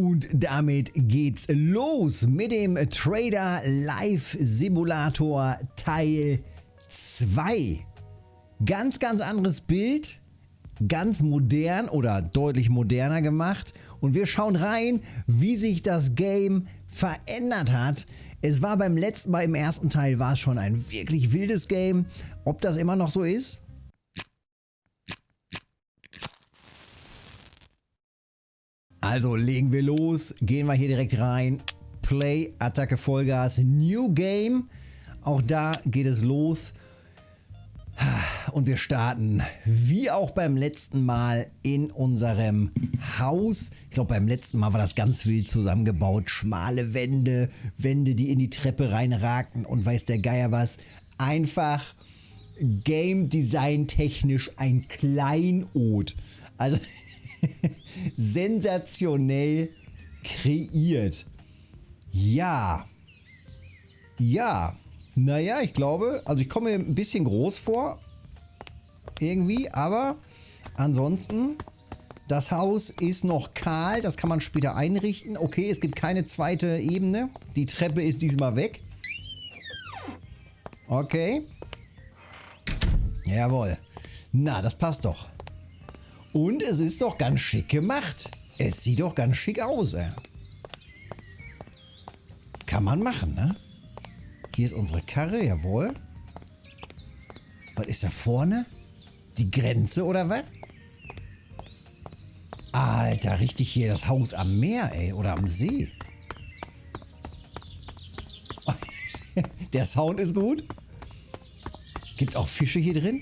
Und damit geht's los mit dem Trader Live Simulator Teil 2. Ganz, ganz anderes Bild, ganz modern oder deutlich moderner gemacht. Und wir schauen rein, wie sich das Game verändert hat. Es war beim letzten Mal im ersten Teil war es schon ein wirklich wildes Game. Ob das immer noch so ist? Also legen wir los, gehen wir hier direkt rein. Play, Attacke, Vollgas, New Game. Auch da geht es los. Und wir starten, wie auch beim letzten Mal, in unserem Haus. Ich glaube, beim letzten Mal war das ganz wild zusammengebaut. Schmale Wände, Wände, die in die Treppe reinragten und weiß der Geier was. Einfach Game Design technisch ein Kleinod. Also sensationell kreiert. Ja. Ja. Naja, ich glaube, also ich komme mir ein bisschen groß vor. Irgendwie, aber ansonsten, das Haus ist noch kahl. Das kann man später einrichten. Okay, es gibt keine zweite Ebene. Die Treppe ist diesmal weg. Okay. Jawohl. Na, das passt doch. Und es ist doch ganz schick gemacht. Es sieht doch ganz schick aus, ey. Kann man machen, ne? Hier ist unsere Karre, jawohl. Was ist da vorne? Die Grenze oder was? Alter, richtig hier das Haus am Meer, ey. Oder am See. Der Sound ist gut. Gibt's auch Fische hier drin?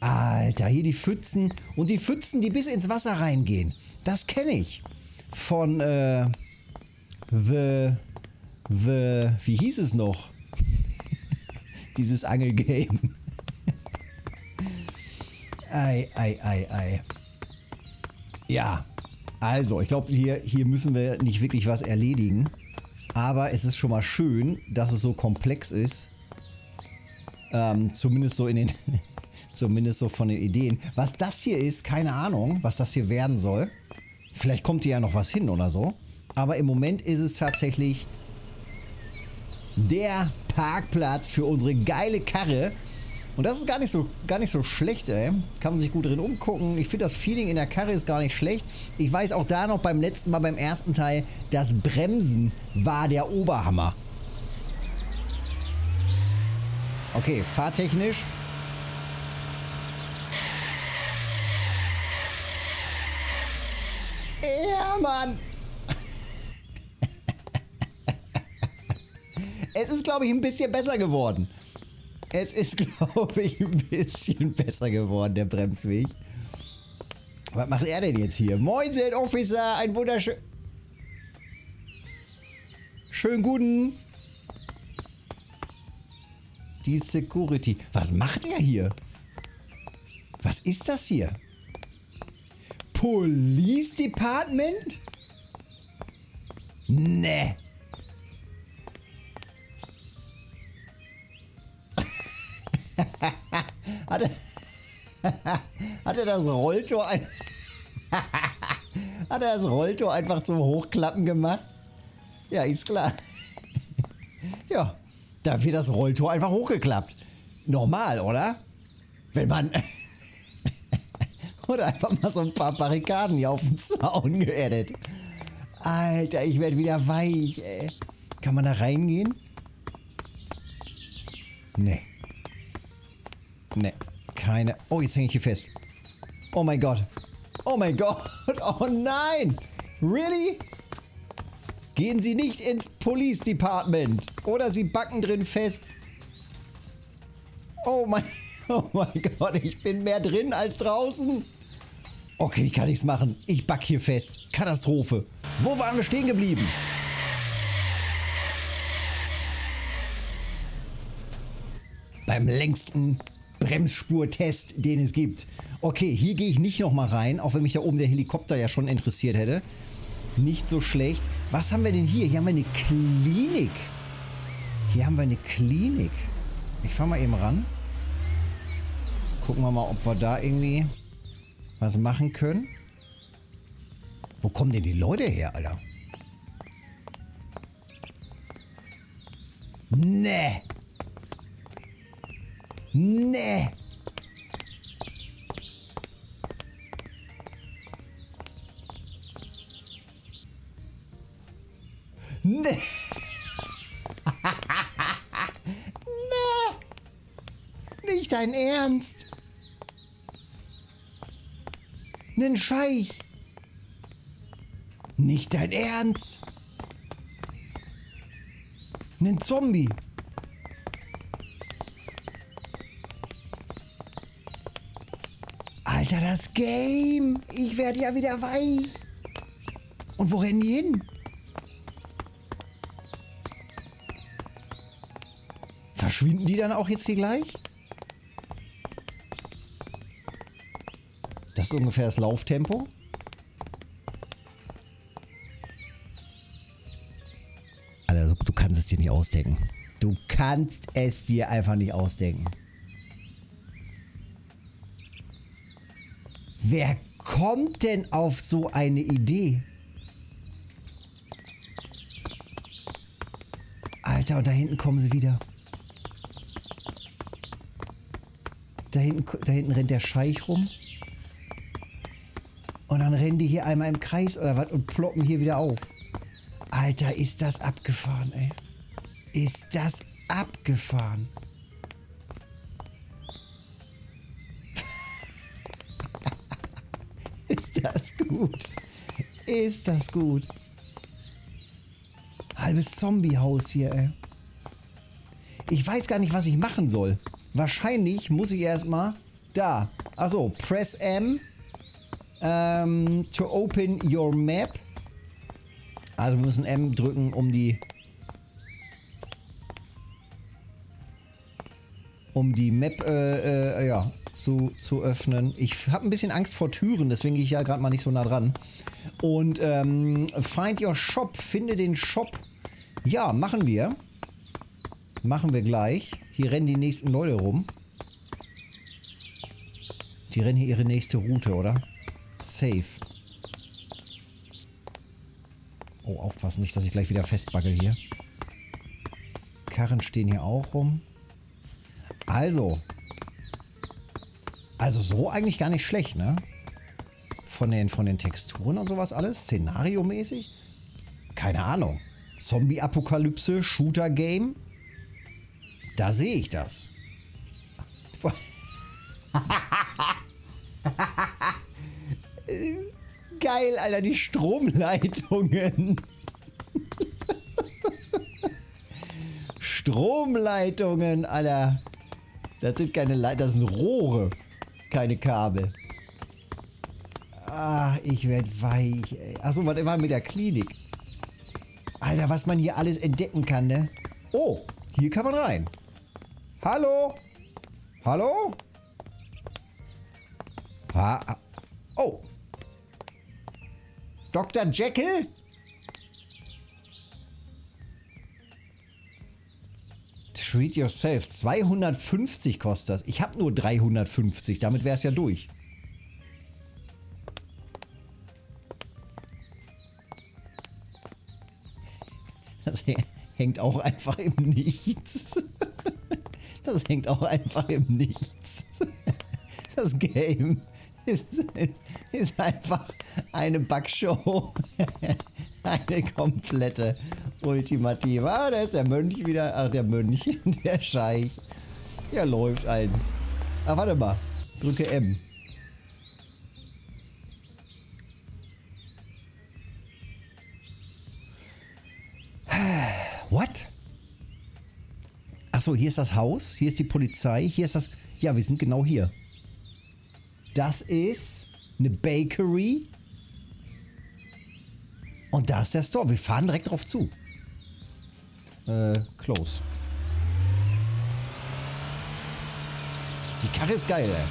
Alter, hier die Pfützen. Und die Pfützen, die bis ins Wasser reingehen. Das kenne ich. Von äh, The... The... Wie hieß es noch? Dieses Angelgame. ei, ei, ei, ei. Ja, also, ich glaube, hier, hier müssen wir nicht wirklich was erledigen. Aber es ist schon mal schön, dass es so komplex ist. Ähm, zumindest so in den Zumindest so von den Ideen. Was das hier ist, keine Ahnung, was das hier werden soll. Vielleicht kommt hier ja noch was hin oder so. Aber im Moment ist es tatsächlich der Parkplatz für unsere geile Karre. Und das ist gar nicht so, gar nicht so schlecht, ey. Kann man sich gut drin umgucken. Ich finde, das Feeling in der Karre ist gar nicht schlecht. Ich weiß auch da noch beim letzten Mal, beim ersten Teil, das Bremsen war der Oberhammer. Okay, fahrtechnisch Mann. Es ist, glaube ich, ein bisschen besser geworden. Es ist, glaube ich, ein bisschen besser geworden, der Bremsweg. Was macht er denn jetzt hier? Moin, Officer, ein wunderschön... Schönen guten... Die Security. Was macht er hier? Was ist das hier? Police Department? Ne. hat, er, hat er das Rolltor ein Hat er das Rolltor einfach zum Hochklappen gemacht? Ja, ist klar. ja, da wird das Rolltor einfach hochgeklappt. Normal, oder? Wenn man oder einfach mal so ein paar Barrikaden hier auf den Zaun geerdet. Alter, ich werde wieder weich, ey. Kann man da reingehen? Nee. Nee. Keine. Oh, jetzt hänge ich hier fest. Oh mein Gott. Oh mein Gott. Oh nein. Really? Gehen Sie nicht ins Police Department. Oder Sie backen drin fest. Oh mein, oh mein Gott, ich bin mehr drin als draußen. Okay, ich kann nichts machen. Ich back hier fest. Katastrophe. Wo waren wir stehen geblieben? Beim längsten Bremsspurtest, den es gibt. Okay, hier gehe ich nicht nochmal rein, auch wenn mich da oben der Helikopter ja schon interessiert hätte. Nicht so schlecht. Was haben wir denn hier? Hier haben wir eine Klinik. Hier haben wir eine Klinik. Ich fahre mal eben ran. Gucken wir mal, ob wir da irgendwie was machen können. Wo kommen denn die Leute her, Alter? Nee. Nee. Nee. nee. Nicht dein Ernst. Nen Scheich. Nicht dein Ernst. Nen Zombie. Alter, das Game. Ich werde ja wieder weich. Und wo rennen die hin? Verschwinden die dann auch jetzt hier gleich? Ist ungefähr das Lauftempo. Also, du kannst es dir nicht ausdenken. Du kannst es dir einfach nicht ausdenken. Wer kommt denn auf so eine Idee? Alter, und da hinten kommen sie wieder. Da hinten, da hinten rennt der Scheich rum. Dann rennen die hier einmal im Kreis oder was und ploppen hier wieder auf. Alter, ist das abgefahren, ey. Ist das abgefahren. ist das gut. Ist das gut. Halbes Zombiehaus hier, ey. Ich weiß gar nicht, was ich machen soll. Wahrscheinlich muss ich erstmal da. Also press M um, to open your map. Also wir müssen M drücken, um die um die Map äh, äh, ja, zu, zu öffnen. Ich habe ein bisschen Angst vor Türen, deswegen gehe ich ja gerade mal nicht so nah dran. Und ähm, find your shop, finde den Shop. Ja, machen wir. Machen wir gleich. Hier rennen die nächsten Leute rum. Die rennen hier ihre nächste Route, oder? Safe. Oh, aufpassen, nicht, dass ich gleich wieder festbagge hier. Karren stehen hier auch rum. Also. Also so eigentlich gar nicht schlecht, ne? Von den, von den Texturen und sowas alles. Szenariomäßig. Keine Ahnung. Zombie-Apokalypse, Shooter-Game. Da sehe ich das. Geil, Alter, die Stromleitungen. Stromleitungen, Alter. Das sind keine Leitungen, das sind Rohre. Keine Kabel. Ah, ich werd weich, ey. Achso, was war mit der Klinik? Alter, was man hier alles entdecken kann, ne? Oh, hier kann man rein. Hallo? Hallo? Ha Dr. Jekyll? Treat yourself. 250 kostet das. Ich habe nur 350. Damit wäre es ja durch. Das hängt auch einfach im Nichts. Das hängt auch einfach im Nichts. Das Game ist, ist einfach eine Backshow. Eine komplette ultimative. Ah, da ist der Mönch wieder. Ach, der Mönch, der Scheich. Ja, läuft ein. Ah, warte mal. Drücke M. What? Achso, hier ist das Haus, hier ist die Polizei, hier ist das... Ja, wir sind genau hier. Das ist eine Bakery. Und da ist der Store. Wir fahren direkt drauf zu. Äh, close. Die Karre ist geil, ey.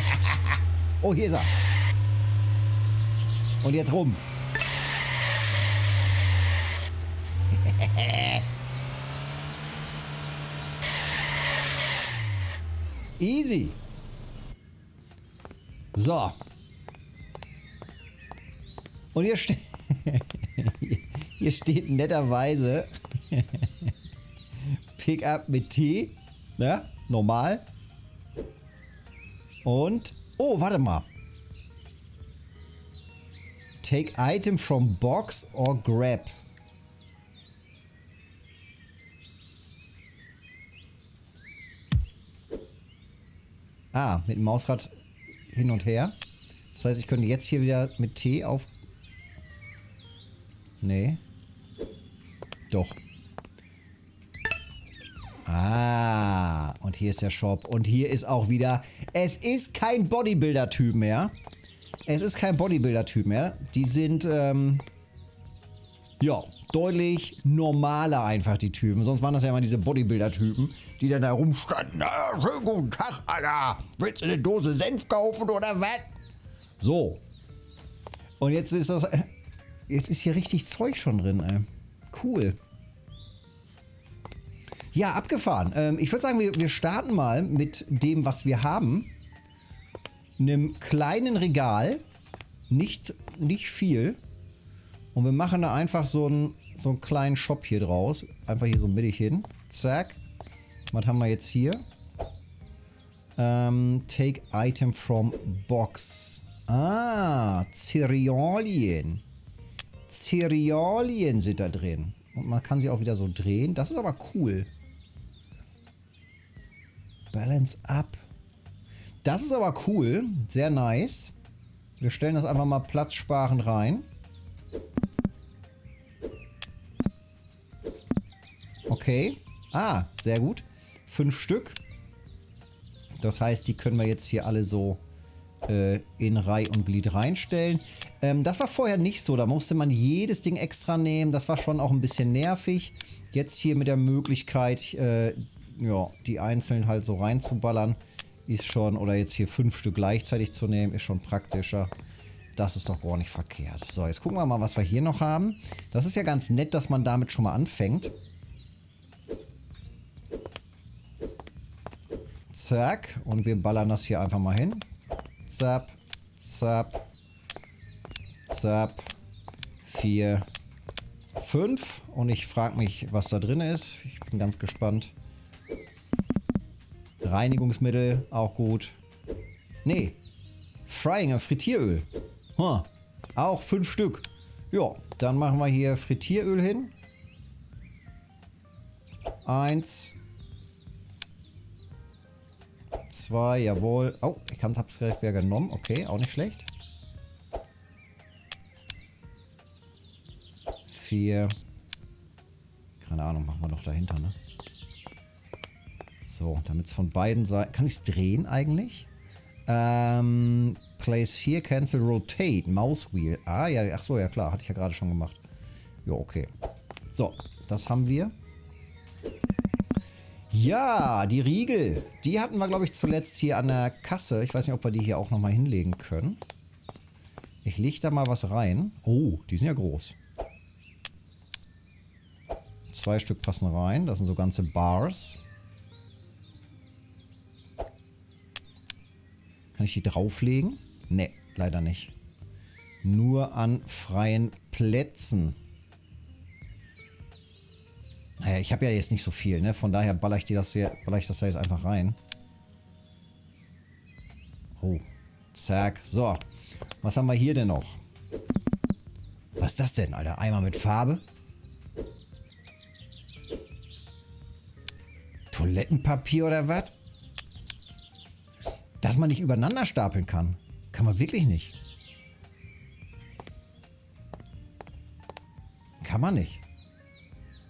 oh, hier ist er. Und jetzt rum. Easy. So. Und hier, ste hier steht netterweise Pickup mit T. Ne? Normal. Und. Oh, warte mal. Take item from box or grab. Ah, mit dem Mausrad hin und her. Das heißt, ich könnte jetzt hier wieder mit T auf... Nee. Doch. Ah, und hier ist der Shop. Und hier ist auch wieder... Es ist kein Bodybuilder-Typ mehr. Es ist kein Bodybuilder-Typ mehr. Die sind, ähm... Ja, deutlich normaler einfach, die Typen. Sonst waren das ja immer diese Bodybuilder-Typen, die dann da rumstanden. Ah, schönen guten Tag, Alter. Willst du eine Dose Senf kaufen oder was? So. Und jetzt ist das... Jetzt ist hier richtig Zeug schon drin, ey. Cool. Ja, abgefahren. Ähm, ich würde sagen, wir, wir starten mal mit dem, was wir haben. Einem kleinen Regal. Nicht, nicht viel. Und wir machen da einfach so einen, so einen kleinen Shop hier draus. Einfach hier so mittig hin. Zack. Was haben wir jetzt hier? Ähm, take item from box. Ah, Cerealien. Cerealien sind da drin. Und man kann sie auch wieder so drehen. Das ist aber cool. Balance up. Das ist aber cool. Sehr nice. Wir stellen das einfach mal platzsparend rein. Okay. Ah, sehr gut. Fünf Stück. Das heißt, die können wir jetzt hier alle so äh, in Reihe und Glied reinstellen. Ähm, das war vorher nicht so. Da musste man jedes Ding extra nehmen. Das war schon auch ein bisschen nervig. Jetzt hier mit der Möglichkeit, äh, ja, die einzeln halt so reinzuballern, ist schon, oder jetzt hier fünf Stück gleichzeitig zu nehmen, ist schon praktischer. Das ist doch gar nicht verkehrt. So, jetzt gucken wir mal, was wir hier noch haben. Das ist ja ganz nett, dass man damit schon mal anfängt. Zack. Und wir ballern das hier einfach mal hin. Zap, zap, zap. Vier, fünf. Und ich frage mich, was da drin ist. Ich bin ganz gespannt. Reinigungsmittel, auch gut. Nee. Frying, Frittieröl. Huh. Auch fünf Stück. Ja, dann machen wir hier Frittieröl hin. Eins. Zwei, jawohl. Oh, ich habe es direkt wieder genommen. Okay, auch nicht schlecht. Vier. Keine Ahnung, machen wir noch dahinter, ne? So, damit es von beiden Seiten... Kann ich es drehen eigentlich? Ähm, place here, cancel, rotate, Mouse Wheel. Ah, ja, ach so, ja klar, hatte ich ja gerade schon gemacht. Ja, okay. So, das haben wir. Ja, die Riegel. Die hatten wir, glaube ich, zuletzt hier an der Kasse. Ich weiß nicht, ob wir die hier auch nochmal hinlegen können. Ich lege da mal was rein. Oh, die sind ja groß. Zwei Stück passen rein. Das sind so ganze Bars. Kann ich die drauflegen? Ne, leider nicht. Nur an freien Plätzen. Naja, ich habe ja jetzt nicht so viel, ne? Von daher baller ich, dir das, hier, baller ich das da jetzt einfach rein. Oh. Zack. So. Was haben wir hier denn noch? Was ist das denn, Alter? Eimer mit Farbe? Toilettenpapier oder was? Dass man nicht übereinander stapeln kann. Kann man wirklich nicht. Kann man nicht.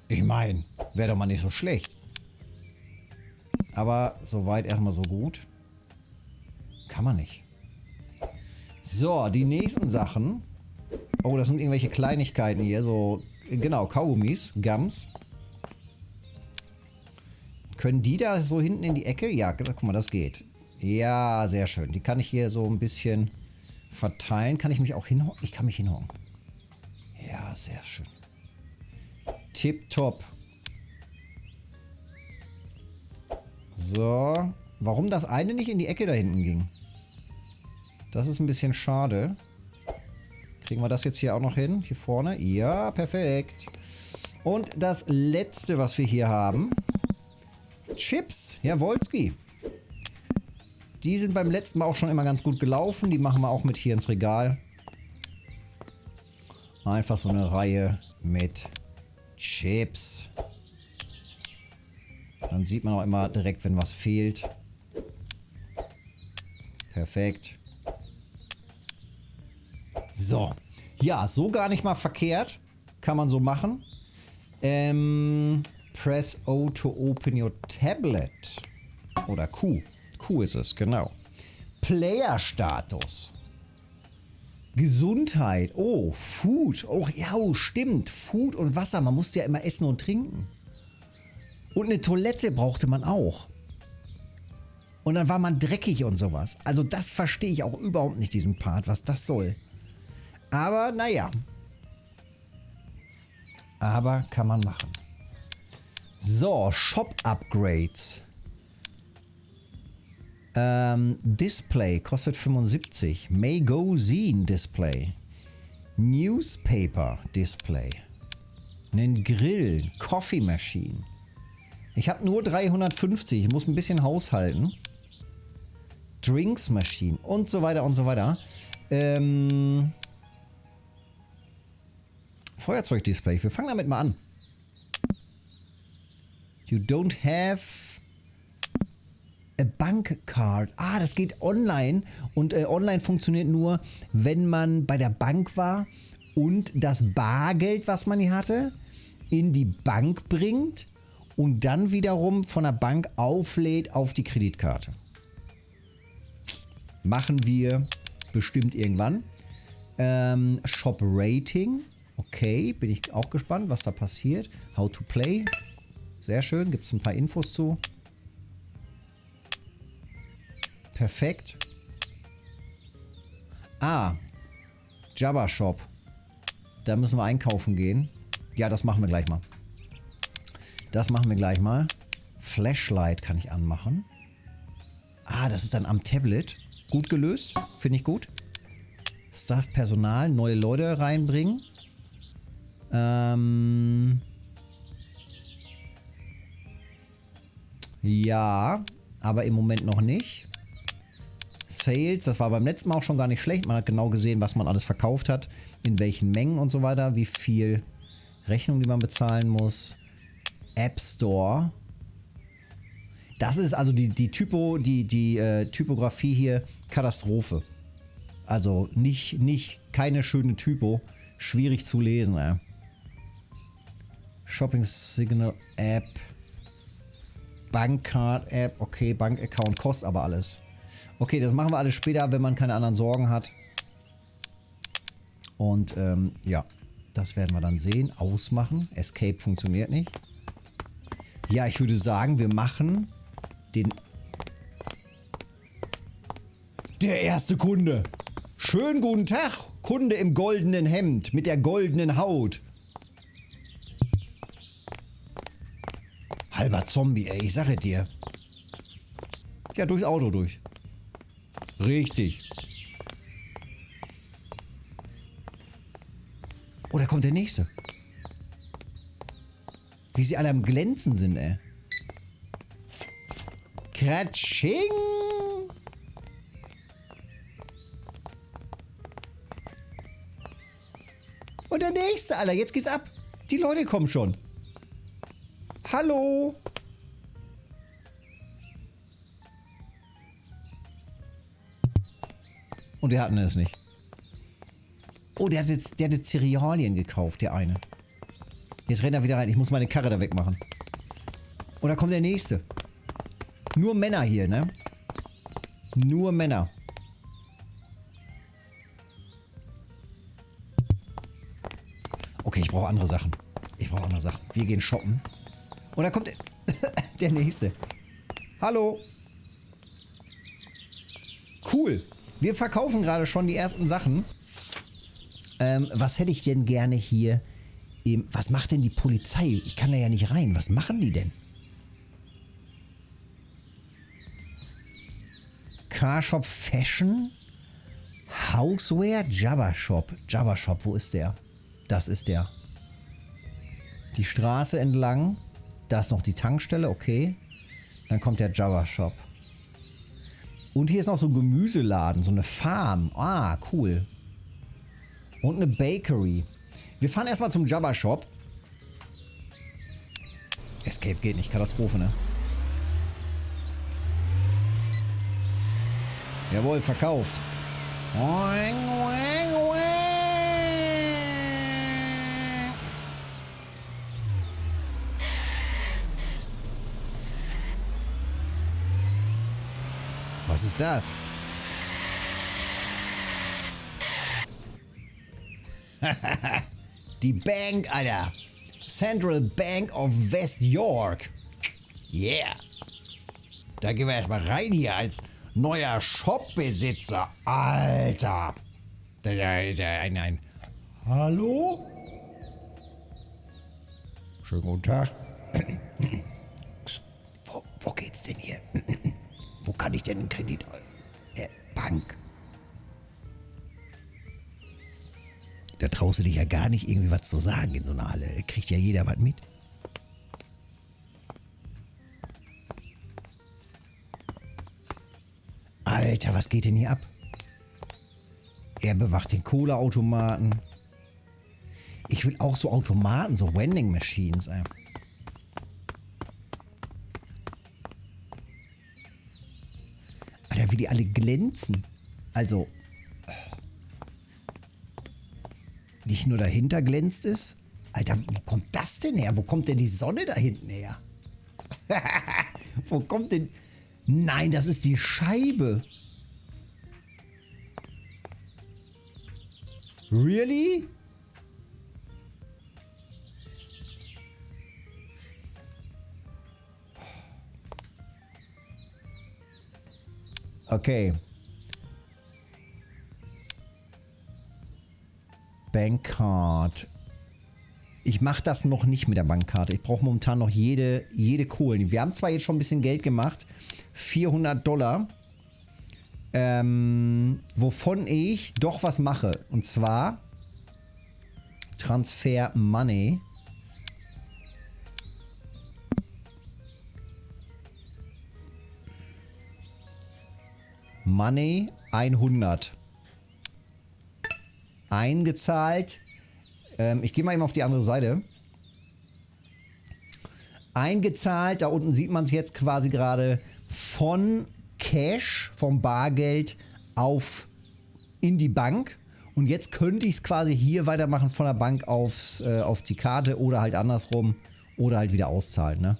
Ich meine, wäre doch mal nicht so schlecht. Aber soweit erstmal so gut. Kann man nicht. So, die nächsten Sachen. Oh, das sind irgendwelche Kleinigkeiten hier. So, genau, Kaugummis, Gums. Können die da so hinten in die Ecke? Ja, guck mal, das geht. Ja, sehr schön. Die kann ich hier so ein bisschen verteilen. Kann ich mich auch hinhocken? Ich kann mich hinhocken. Ja, sehr schön. Tipptopp. So. Warum das eine nicht in die Ecke da hinten ging? Das ist ein bisschen schade. Kriegen wir das jetzt hier auch noch hin? Hier vorne? Ja, perfekt. Und das letzte, was wir hier haben. Chips. Ja, Wolski. Die sind beim letzten Mal auch schon immer ganz gut gelaufen. Die machen wir auch mit hier ins Regal. Einfach so eine Reihe mit Chips. Dann sieht man auch immer direkt, wenn was fehlt. Perfekt. So. Ja, so gar nicht mal verkehrt. Kann man so machen. Ähm, press O to open your tablet. Oder Q. Q ist es, genau. Player-Status. Gesundheit. Oh, Food. Oh, ja, stimmt. Food und Wasser. Man musste ja immer essen und trinken. Und eine Toilette brauchte man auch. Und dann war man dreckig und sowas. Also das verstehe ich auch überhaupt nicht, diesen Part, was das soll. Aber naja. Aber kann man machen. So, Shop-Upgrades. Ähm, Display kostet 75. Magazine Display. Newspaper Display. Einen Grill. Coffee Machine. Ich habe nur 350. Ich muss ein bisschen haushalten. Drinks Machine und so weiter und so weiter. Ähm, Feuerzeugdisplay. Wir fangen damit mal an. You don't have a bank card. Ah, das geht online. Und äh, online funktioniert nur, wenn man bei der Bank war und das Bargeld, was man hier hatte, in die Bank bringt und dann wiederum von der Bank auflädt auf die Kreditkarte. Machen wir bestimmt irgendwann. Ähm, Shop Rating. Okay, bin ich auch gespannt, was da passiert. How to play. Sehr schön, gibt es ein paar Infos zu. Perfekt. Ah, Jabba Shop. Da müssen wir einkaufen gehen. Ja, das machen wir gleich mal. Das machen wir gleich mal. Flashlight kann ich anmachen. Ah, das ist dann am Tablet. Gut gelöst. Finde ich gut. Staff Personal, neue Leute reinbringen. Ähm ja, aber im Moment noch nicht. Sales, das war beim letzten Mal auch schon gar nicht schlecht. Man hat genau gesehen, was man alles verkauft hat, in welchen Mengen und so weiter, wie viel Rechnung, die man bezahlen muss. App Store. Das ist also die, die Typo, die, die äh, Typografie hier Katastrophe. Also nicht, nicht, keine schöne Typo. Schwierig zu lesen, ey. Shopping Signal App. Bankcard App. Okay, Bankaccount kostet aber alles. Okay, das machen wir alles später, wenn man keine anderen Sorgen hat. Und ähm, ja, das werden wir dann sehen. Ausmachen. Escape funktioniert nicht. Ja, ich würde sagen, wir machen den... Der erste Kunde. Schönen guten Tag, Kunde im goldenen Hemd mit der goldenen Haut. Halber Zombie, ey, ich sage dir. Ja, durchs Auto durch. Richtig. Oh, da kommt der nächste. Wie sie alle am Glänzen sind, ey. Kratsching! Und der nächste, Alter. Jetzt geht's ab. Die Leute kommen schon. Hallo? Und wir hatten es nicht. Oh, der hat jetzt, der hat jetzt Cerealien gekauft, der eine. Jetzt rennt er wieder rein. Ich muss meine Karre da wegmachen. Und da kommt der nächste. Nur Männer hier, ne? Nur Männer. Okay, ich brauche andere Sachen. Ich brauche andere Sachen. Wir gehen shoppen. Und da kommt der, der nächste. Hallo. Cool. Wir verkaufen gerade schon die ersten Sachen. Ähm, was hätte ich denn gerne hier? Im, was macht denn die Polizei? Ich kann da ja nicht rein. Was machen die denn? Carshop Fashion? Houseware Jabba Shop. Jabba Shop, wo ist der? Das ist der. Die Straße entlang. Da ist noch die Tankstelle, okay. Dann kommt der Jabba Shop. Und hier ist noch so ein Gemüseladen, so eine Farm. Ah, cool. Und eine Bakery. Wir fahren erstmal zum Jabba Shop. Escape geht nicht, Katastrophe, ne? Jawohl, verkauft. Oing, oing. Was ist das? Die Bank, Alter. Central Bank of West York. Yeah. Da gehen wir erstmal rein hier als neuer Shopbesitzer. Alter. Da ist ja ein, ein. Hallo? Schönen guten Tag. wo, wo geht's denn hier? kann ich denn einen Kredit? Äh, Bank. Da traust du dich ja gar nicht irgendwie was zu sagen in so einer Halle. Da kriegt ja jeder was mit. Alter, was geht denn hier ab? Er bewacht den Kohleautomaten. Ich will auch so Automaten, so Wending Machines. Ey. Alter, wie die alle glänzen. Also, nicht nur dahinter glänzt es. Alter, wo kommt das denn her? Wo kommt denn die Sonne da hinten her? wo kommt denn... Nein, das ist die Scheibe. Really? Okay. Bankcard. Ich mache das noch nicht mit der Bankkarte. Ich brauche momentan noch jede, jede Kohlen. Wir haben zwar jetzt schon ein bisschen Geld gemacht. 400 Dollar. Ähm, wovon ich doch was mache. Und zwar Transfer Money. Money 100. Eingezahlt. Ähm, ich gehe mal eben auf die andere Seite. Eingezahlt, da unten sieht man es jetzt quasi gerade von Cash, vom Bargeld auf in die Bank. Und jetzt könnte ich es quasi hier weitermachen von der Bank aufs, äh, auf die Karte oder halt andersrum oder halt wieder auszahlen. Ne?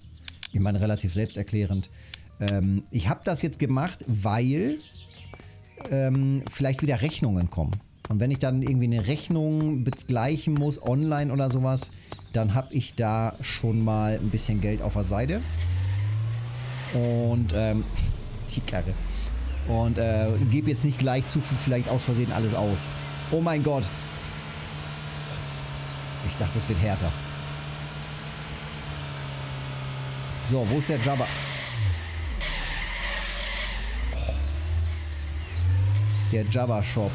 Ich meine, relativ selbsterklärend. Ähm, ich habe das jetzt gemacht, weil ähm, vielleicht wieder Rechnungen kommen. Und wenn ich dann irgendwie eine Rechnung begleichen muss, online oder sowas, dann habe ich da schon mal ein bisschen Geld auf der Seite. Und ähm, die Karre. Und äh, gebe jetzt nicht gleich zu viel vielleicht aus Versehen alles aus. Oh mein Gott. Ich dachte, es wird härter. So, wo ist der Jabba? Der Jabba Shop.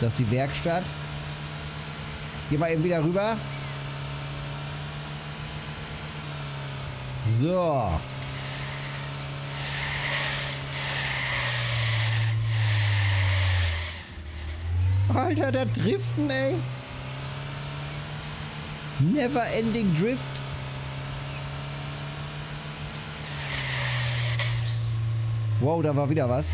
Das ist die Werkstatt. Ich gehe mal eben wieder rüber. So. Alter, der Driften, ey. Never ending Drift. Wow, da war wieder was.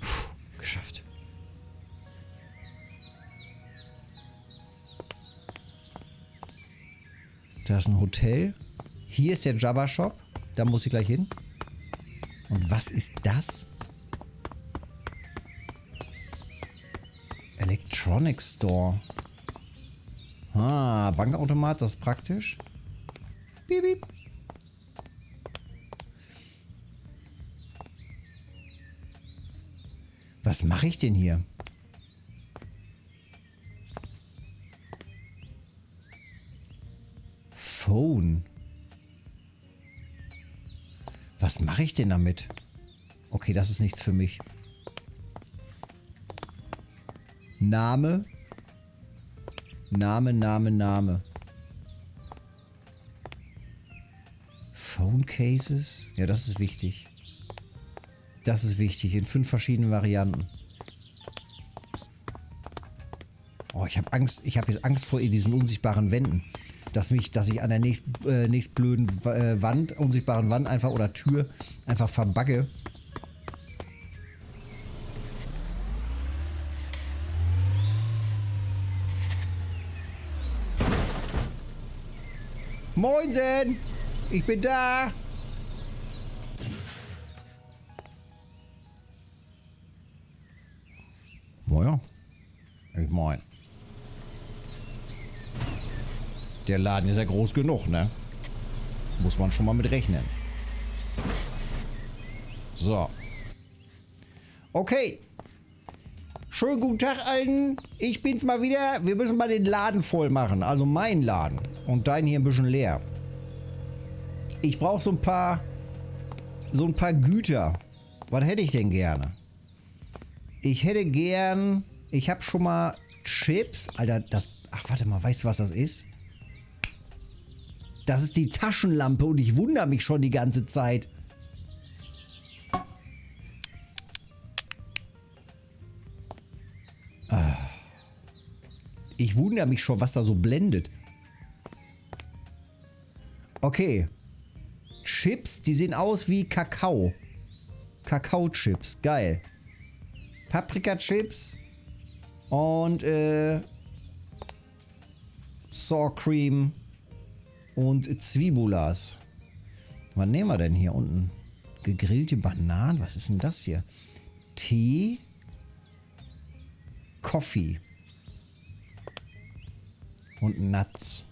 Puh, geschafft. Da ist ein Hotel. Hier ist der Jabba Shop. Da muss ich gleich hin. Und was ist das? Electronic Store. Ah, Bankautomat, das ist praktisch. Piep, piep. Was mache ich denn hier? Phone. Was mache ich denn damit? Okay, das ist nichts für mich. Name. Name, Name, Name. Phone Cases? Ja, das ist wichtig. Das ist wichtig, in fünf verschiedenen Varianten. Oh, ich habe Angst, ich habe jetzt Angst vor diesen unsichtbaren Wänden. Dass mich, dass ich an der nächst, äh, nächstblöden äh, Wand, unsichtbaren Wand einfach oder Tür einfach verbagge. Moinsen! Ich bin da! Naja, ich mein. Der Laden ist ja groß genug, ne? Muss man schon mal mit rechnen. So. Okay. Schönen guten Tag, Alten. Ich bin's mal wieder. Wir müssen mal den Laden voll machen. Also meinen Laden. Und deinen hier ein bisschen leer. Ich brauche so ein paar... So ein paar Güter. Was hätte ich denn gerne? Ich hätte gern... Ich habe schon mal Chips. Alter, das... Ach, warte mal. Weißt du, was das ist? Das ist die Taschenlampe und ich wundere mich schon die ganze Zeit. Ah. Ich wundere mich schon, was da so blendet. Okay. Chips, die sehen aus wie Kakao. Kakao-Chips, geil. Paprika-Chips und äh, Sour Cream und Zwiebulas. Was nehmen wir denn hier unten? Gegrillte Bananen, was ist denn das hier? Tee, Coffee und Nuts.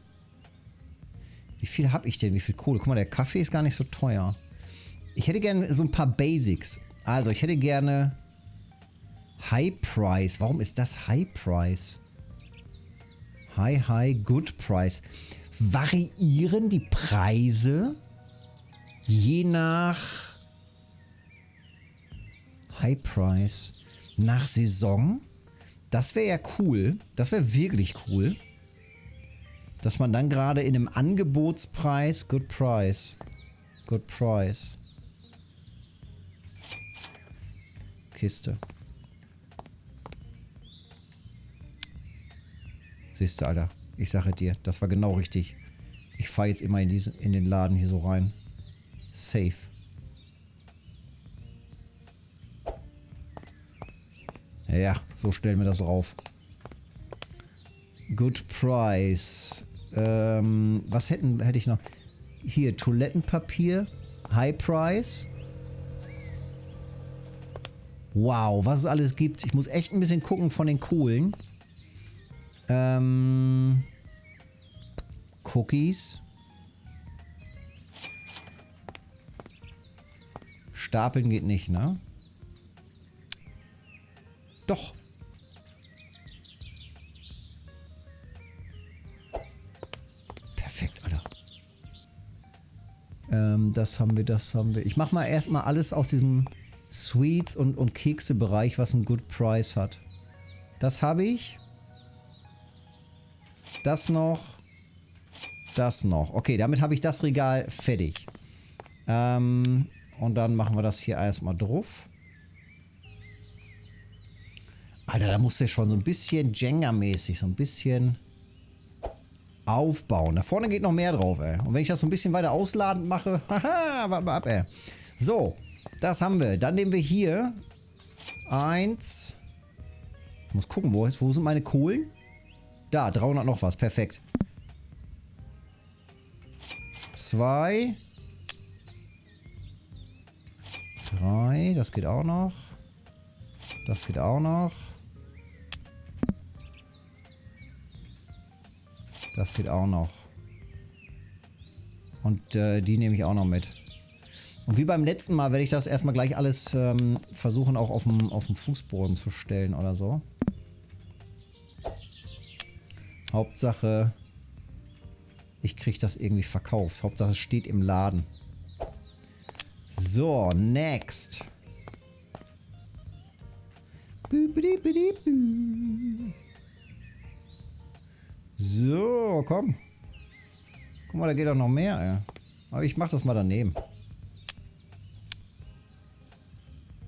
Wie viel habe ich denn? Wie viel Kohle? Guck mal, der Kaffee ist gar nicht so teuer. Ich hätte gerne so ein paar Basics. Also, ich hätte gerne High Price. Warum ist das High Price? High, High, Good Price. Variieren die Preise je nach High Price nach Saison? Das wäre ja cool. Das wäre wirklich cool. Dass man dann gerade in einem Angebotspreis, good price, good price. Kiste. Siehst du, Alter. Ich sage dir, das war genau richtig. Ich fahre jetzt immer in, diesen, in den Laden hier so rein. Safe. Ja, so stellen wir das rauf. Good Price. Ähm, was hätten, hätte ich noch? Hier, Toilettenpapier. High Price. Wow, was es alles gibt. Ich muss echt ein bisschen gucken von den Kohlen. Ähm, Cookies. Stapeln geht nicht, ne? Doch. Ähm, das haben wir, das haben wir. Ich mach mal erstmal alles aus diesem Sweets und, und Kekse-Bereich, was einen Good Price hat. Das habe ich. Das noch. Das noch. Okay, damit habe ich das Regal fertig. Ähm, und dann machen wir das hier erstmal drauf. Alter, da muss der schon so ein bisschen Jenga-mäßig, so ein bisschen aufbauen. Da vorne geht noch mehr drauf, ey. Und wenn ich das so ein bisschen weiter ausladend mache, haha, warte mal ab, ey. So, das haben wir. Dann nehmen wir hier eins. Ich muss gucken, wo, ist, wo sind meine Kohlen? Da, 300 noch was. Perfekt. Zwei. Drei. Das geht auch noch. Das geht auch noch. Das geht auch noch. Und äh, die nehme ich auch noch mit. Und wie beim letzten Mal werde ich das erstmal gleich alles ähm, versuchen auch auf dem, auf dem Fußboden zu stellen oder so. Hauptsache, ich kriege das irgendwie verkauft. Hauptsache es steht im Laden. So, next. So, komm. Guck mal, da geht doch noch mehr, ey. Aber ich mach das mal daneben.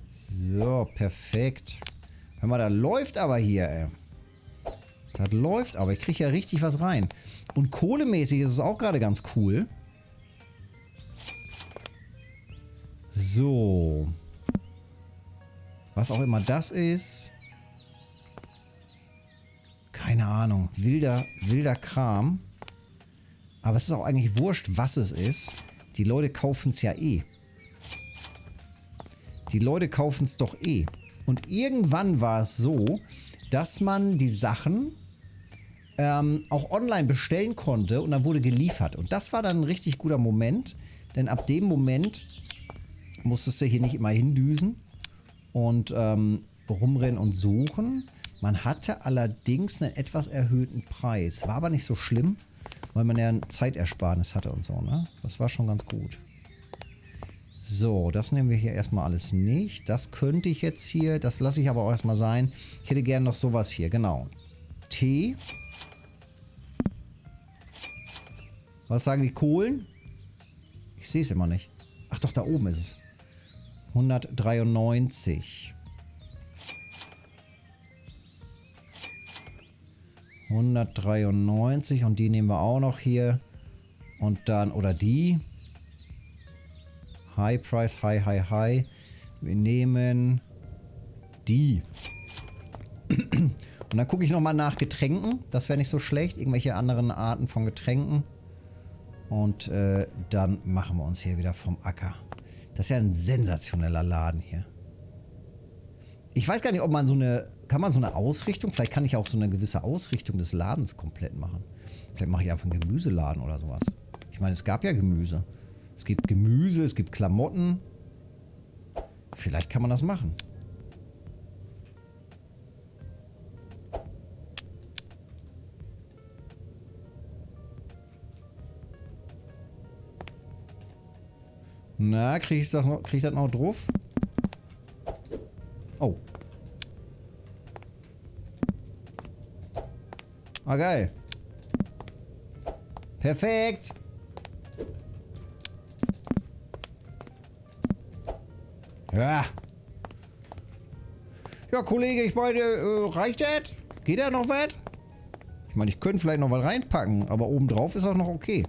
So, perfekt. Hör mal, da läuft aber hier, ey. Das läuft aber. Ich kriege ja richtig was rein. Und kohlemäßig ist es auch gerade ganz cool. So. Was auch immer das ist. Keine Ahnung. Wilder, wilder Kram. Aber es ist auch eigentlich wurscht, was es ist. Die Leute kaufen es ja eh. Die Leute kaufen es doch eh. Und irgendwann war es so, dass man die Sachen ähm, auch online bestellen konnte und dann wurde geliefert. Und das war dann ein richtig guter Moment, denn ab dem Moment musstest du hier nicht immer hindüsen und ähm, rumrennen und suchen. Man hatte allerdings einen etwas erhöhten Preis. War aber nicht so schlimm, weil man ja ein Zeitersparnis hatte und so. Ne? Das war schon ganz gut. So, das nehmen wir hier erstmal alles nicht. Das könnte ich jetzt hier, das lasse ich aber auch erstmal sein. Ich hätte gerne noch sowas hier, genau. Tee. Was sagen die Kohlen? Ich sehe es immer nicht. Ach doch, da oben ist es. 193. 193 und die nehmen wir auch noch hier. Und dann, oder die. High Price, High, High, High. Wir nehmen die. Und dann gucke ich nochmal nach Getränken. Das wäre nicht so schlecht. Irgendwelche anderen Arten von Getränken. Und äh, dann machen wir uns hier wieder vom Acker. Das ist ja ein sensationeller Laden hier. Ich weiß gar nicht, ob man so eine... Kann man so eine Ausrichtung? Vielleicht kann ich auch so eine gewisse Ausrichtung des Ladens komplett machen. Vielleicht mache ich einfach einen Gemüseladen oder sowas. Ich meine, es gab ja Gemüse. Es gibt Gemüse, es gibt Klamotten. Vielleicht kann man das machen. Na, kriege ich, das noch, krieg ich das noch drauf? Ah, geil. Perfekt. Ja. Ja, Kollege, ich meine, äh, reicht das? Geht da noch was? Ich meine, ich könnte vielleicht noch was reinpacken, aber obendrauf ist auch noch okay.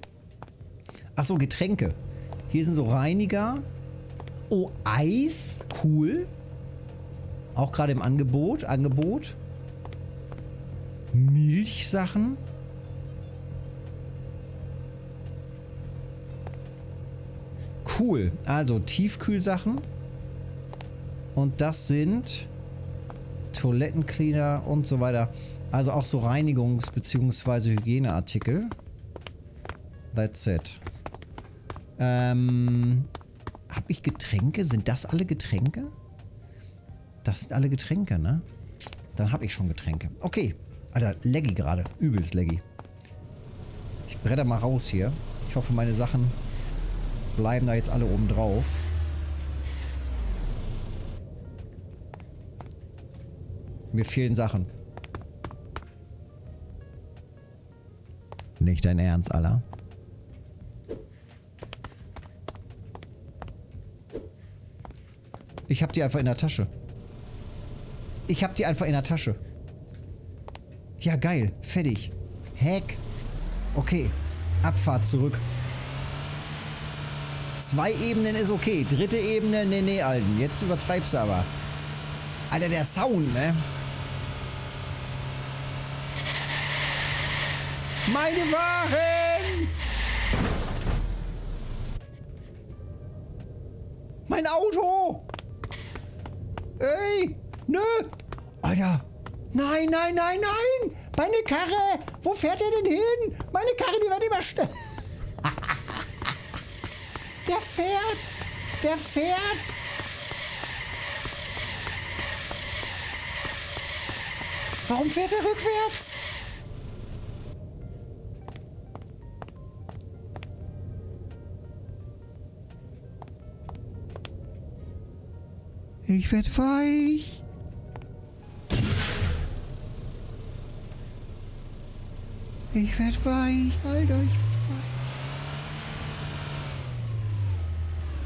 Ach so, Getränke. Hier sind so Reiniger. Oh, Eis. Cool. Auch gerade im Angebot. Angebot. Milchsachen. Cool. Also Tiefkühlsachen. Und das sind Toilettencleaner und so weiter. Also auch so Reinigungs- bzw. Hygieneartikel. That's it. Ähm, hab ich Getränke? Sind das alle Getränke? Das sind alle Getränke, ne? Dann habe ich schon Getränke. Okay. Alter, laggy gerade. Übelst laggy. Ich bretter mal raus hier. Ich hoffe, meine Sachen bleiben da jetzt alle oben drauf. Mir fehlen Sachen. Nicht dein Ernst, Alter. Ich hab die einfach in der Tasche. Ich hab die einfach in der Tasche. Ja, geil. Fertig. Heck. Okay. Abfahrt zurück. Zwei Ebenen ist okay. Dritte Ebene, nee, nee, Alten. Jetzt übertreibst du aber. Alter, der Sound, ne? Meine Waren! Mein Auto! Ey! Nö! Alter! Nein, nein, nein, nein! Meine Karre! Wo fährt er denn hin? Meine Karre, die wird immer schneller. Der fährt! Der fährt! Warum fährt er rückwärts? Ich werd weich. Ich werd weich, Alter, ich werd weich.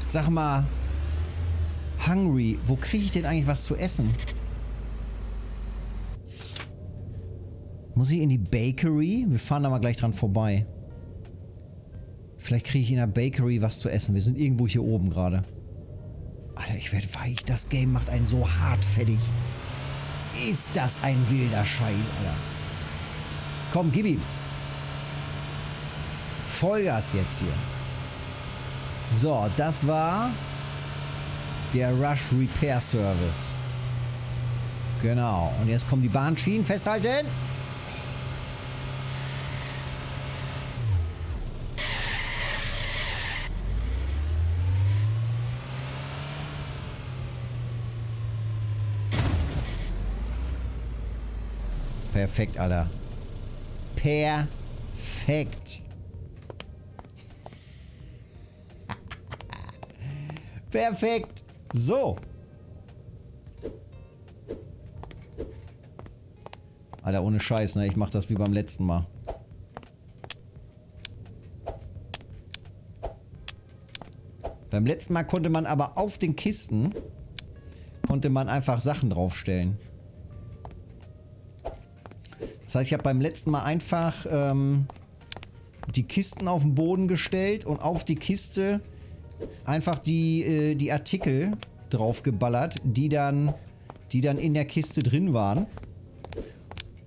Sag mal, Hungry, wo kriege ich denn eigentlich was zu essen? Muss ich in die Bakery? Wir fahren da mal gleich dran vorbei. Vielleicht kriege ich in der Bakery was zu essen. Wir sind irgendwo hier oben gerade. Alter, ich werde weich. Das Game macht einen so hart fertig. Ist das ein wilder Scheiß, Alter. Komm, gib ihm. Vollgas jetzt hier. So, das war der Rush Repair Service. Genau. Und jetzt kommen die Bahnschienen. Festhalten. Perfekt, Alter. Perfekt. Perfekt. So. Alter, ohne Scheiß, ne? Ich mach das wie beim letzten Mal. Beim letzten Mal konnte man aber auf den Kisten konnte man einfach Sachen draufstellen. Das heißt, ich habe beim letzten Mal einfach ähm, die Kisten auf den Boden gestellt und auf die Kiste einfach die, äh, die Artikel draufgeballert, die dann, die dann in der Kiste drin waren.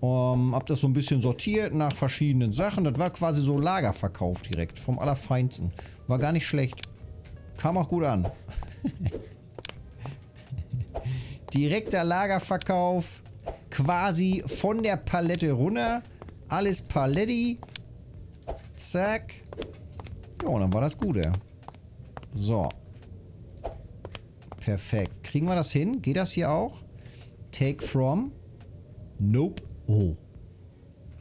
Um, hab das so ein bisschen sortiert nach verschiedenen Sachen. Das war quasi so Lagerverkauf direkt. Vom Allerfeinsten. War gar nicht schlecht. Kam auch gut an. Direkter Lagerverkauf. Quasi von der Palette runter. Alles Paletti. Zack. Ja, und dann war das gut, ja. So. Perfekt. Kriegen wir das hin? Geht das hier auch? Take from. Nope. Oh.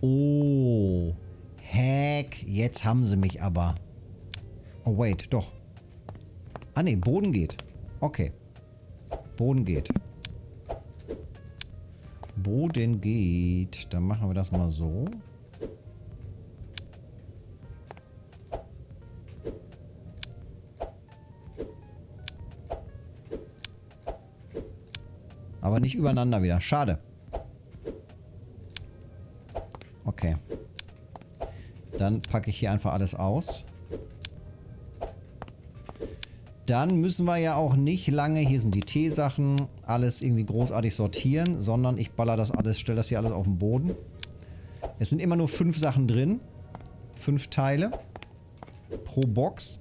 Oh. Hack. Jetzt haben sie mich aber. Oh, wait. Doch. Ah, ne. Boden geht. Okay. Boden geht. Boden geht. Dann machen wir das mal so. Aber nicht übereinander wieder. Schade. Okay. Dann packe ich hier einfach alles aus. Dann müssen wir ja auch nicht lange, hier sind die Teesachen, alles irgendwie großartig sortieren, sondern ich baller das alles, stelle das hier alles auf den Boden. Es sind immer nur fünf Sachen drin. Fünf Teile. Pro Box.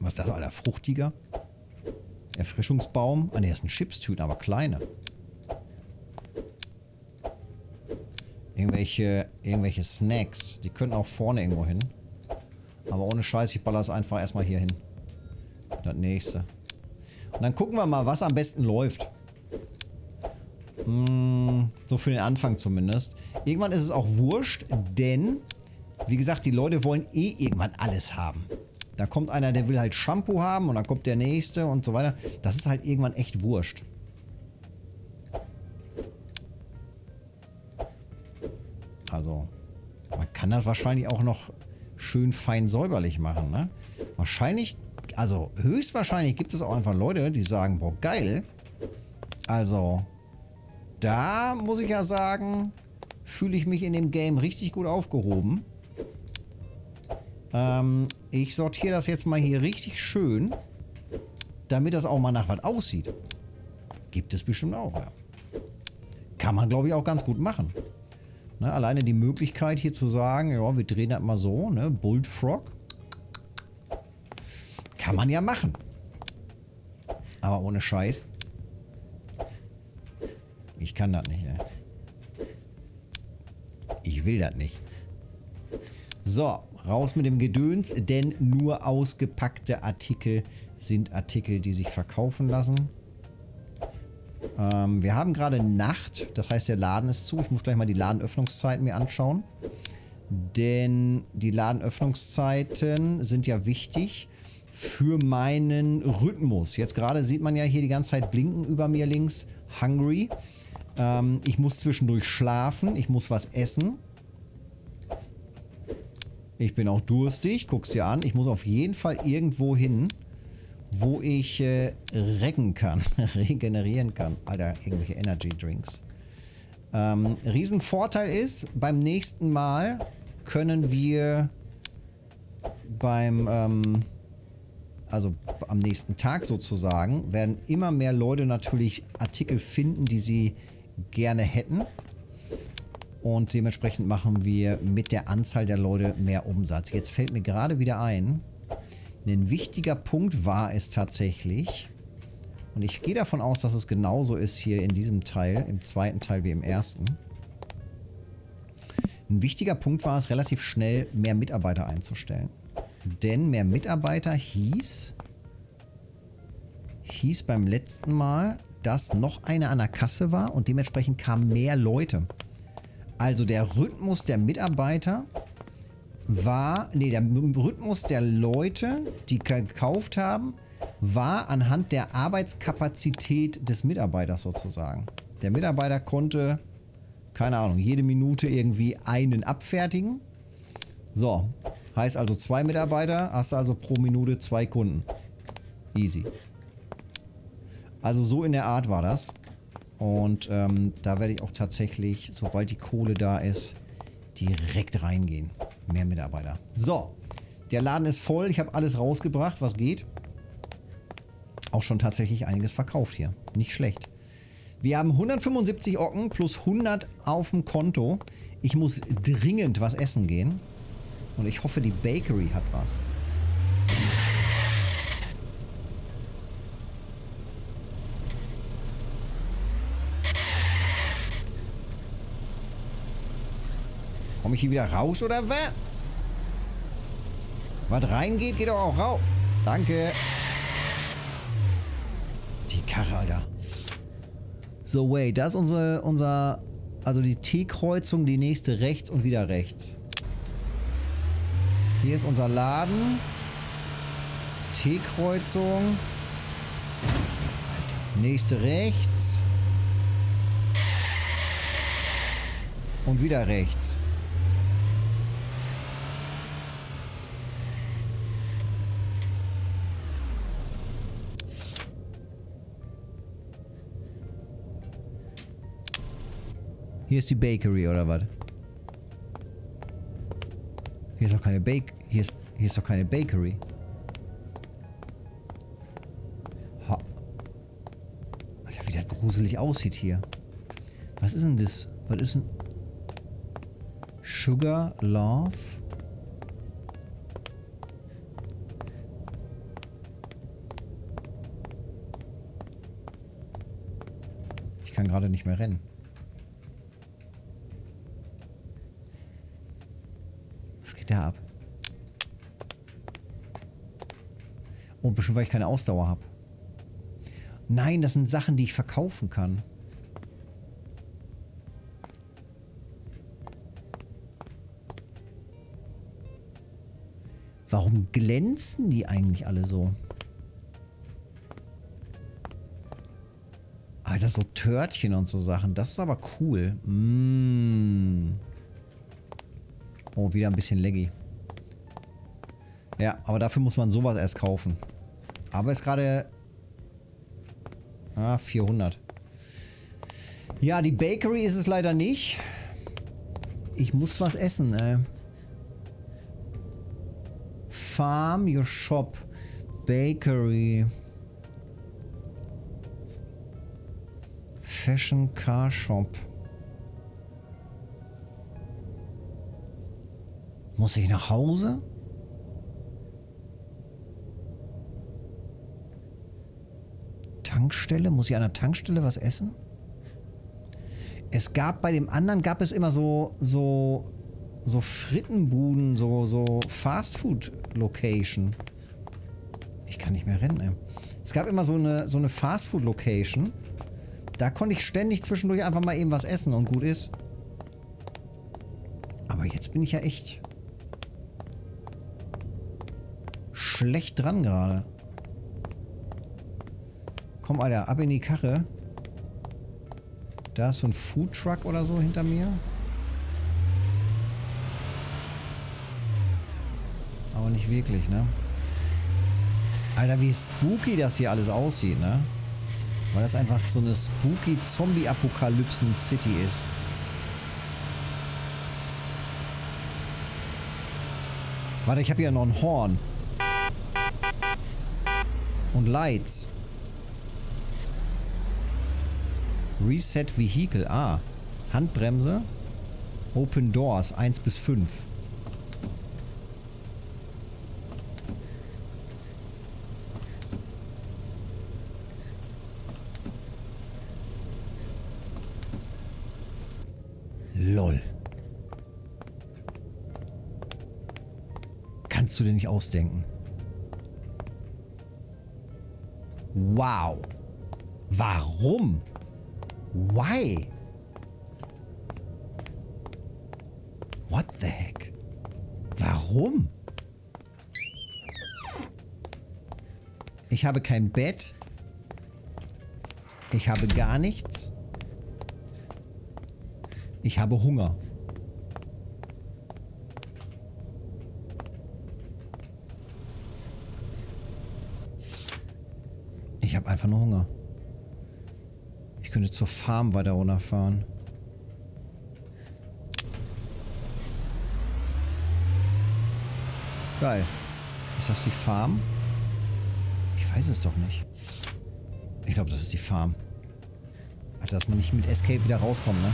Was ist das, Alter? Fruchtiger. Erfrischungsbaum. Ah ne, das sind Chipstüten, aber kleine. Irgendwelche, irgendwelche Snacks. Die können auch vorne irgendwo hin. Aber ohne Scheiß, ich baller es einfach erstmal hier hin. Das nächste. Und dann gucken wir mal, was am besten läuft. Hm, so für den Anfang zumindest. Irgendwann ist es auch wurscht, denn, wie gesagt, die Leute wollen eh irgendwann alles haben. Da kommt einer, der will halt Shampoo haben und dann kommt der nächste und so weiter. Das ist halt irgendwann echt wurscht. Also, man kann das wahrscheinlich auch noch schön fein säuberlich machen, ne? Wahrscheinlich, also höchstwahrscheinlich gibt es auch einfach Leute, die sagen, boah, geil. Also, da muss ich ja sagen, fühle ich mich in dem Game richtig gut aufgehoben. Ähm, ich sortiere das jetzt mal hier richtig schön, damit das auch mal nach was aussieht. Gibt es bestimmt auch, ja. Kann man, glaube ich, auch ganz gut machen. Ne, alleine die Möglichkeit hier zu sagen, ja, wir drehen das mal so, ne, Bullfrog. Kann man ja machen. Aber ohne Scheiß. Ich kann das nicht, ey. Ich will das nicht. So, raus mit dem Gedöns, denn nur ausgepackte Artikel sind Artikel, die sich verkaufen lassen. Ähm, wir haben gerade Nacht, das heißt der Laden ist zu. Ich muss gleich mal die Ladenöffnungszeiten mir anschauen. Denn die Ladenöffnungszeiten sind ja wichtig. für meinen Rhythmus. Jetzt gerade sieht man ja hier die ganze Zeit blinken über mir links. Hungry. Ähm, ich muss zwischendurch schlafen. Ich muss was essen. Ich bin auch durstig. Guck's dir an. Ich muss auf jeden Fall irgendwo hin, wo ich äh, recken kann. regenerieren kann. Alter, irgendwelche Energy Drinks. Ähm, Riesenvorteil ist, beim nächsten Mal können wir beim, ähm, also am nächsten Tag sozusagen, werden immer mehr Leute natürlich Artikel finden, die sie gerne hätten. Und dementsprechend machen wir mit der Anzahl der Leute mehr Umsatz. Jetzt fällt mir gerade wieder ein, ein wichtiger Punkt war es tatsächlich, und ich gehe davon aus, dass es genauso ist hier in diesem Teil, im zweiten Teil wie im ersten. Ein wichtiger Punkt war es, relativ schnell mehr Mitarbeiter einzustellen. Denn mehr Mitarbeiter hieß, hieß beim letzten Mal, dass noch einer an der Kasse war und dementsprechend kamen mehr Leute. Also der Rhythmus der Mitarbeiter war, nee, der Rhythmus der Leute, die gekauft haben, war anhand der Arbeitskapazität des Mitarbeiters sozusagen. Der Mitarbeiter konnte, keine Ahnung, jede Minute irgendwie einen abfertigen. So, heißt also zwei Mitarbeiter, hast du also pro Minute zwei Kunden. Easy. Also so in der Art war das. Und ähm, da werde ich auch tatsächlich, sobald die Kohle da ist, direkt reingehen. Mehr Mitarbeiter. So, der Laden ist voll. Ich habe alles rausgebracht, was geht auch schon tatsächlich einiges verkauft hier. Nicht schlecht. Wir haben 175 Ocken plus 100 auf dem Konto. Ich muss dringend was essen gehen. Und ich hoffe, die Bakery hat was. Komme ich hier wieder raus oder was? Was reingeht, geht doch auch raus. Danke. Karre, Alter. So, wait, das ist unsere, unser, also die T-Kreuzung, die nächste rechts und wieder rechts. Hier ist unser Laden. T-Kreuzung. Nächste rechts. Und wieder rechts. Hier ist die Bakery oder was? Hier ist doch keine Bake... Hier ist, hier ist doch keine Bakery. Ha. Alter, wie das gruselig aussieht hier. Was ist denn das? Was ist denn... Sugar Love? Ich kann gerade nicht mehr rennen. da ab? Und bestimmt, weil ich keine Ausdauer habe. Nein, das sind Sachen, die ich verkaufen kann. Warum glänzen die eigentlich alle so? Alter, so Törtchen und so Sachen. Das ist aber cool. Mmh. Oh, wieder ein bisschen laggy. Ja, aber dafür muss man sowas erst kaufen. Aber ist gerade... Ah, 400. Ja, die Bakery ist es leider nicht. Ich muss was essen, ey. Farm your shop. Bakery. Fashion Car Shop. Muss ich nach Hause? Tankstelle? Muss ich an der Tankstelle was essen? Es gab bei dem anderen gab es immer so so so Frittenbuden, so so Fastfood Location. Ich kann nicht mehr rennen. Ey. Es gab immer so eine so eine Fastfood Location. Da konnte ich ständig zwischendurch einfach mal eben was essen und gut ist. Aber jetzt bin ich ja echt schlecht dran gerade. Komm, Alter, ab in die Karre. Da ist so ein Foodtruck oder so hinter mir. Aber nicht wirklich, ne? Alter, wie spooky das hier alles aussieht, ne? Weil das einfach so eine spooky Zombie-Apokalypsen-City ist. Warte, ich habe hier noch ein Horn. Und Lights. Reset Vehicle. Ah. Handbremse. Open Doors 1 bis 5. Lol. Kannst du dir nicht ausdenken. Wow. Warum? Why? What the heck? Warum? Ich habe kein Bett. Ich habe gar nichts. Ich habe Hunger. Ich habe einfach nur Hunger. Ich könnte zur Farm weiter runterfahren. Geil. Ist das die Farm? Ich weiß es doch nicht. Ich glaube, das ist die Farm. Alter, dass man nicht mit Escape wieder rauskommt, ne?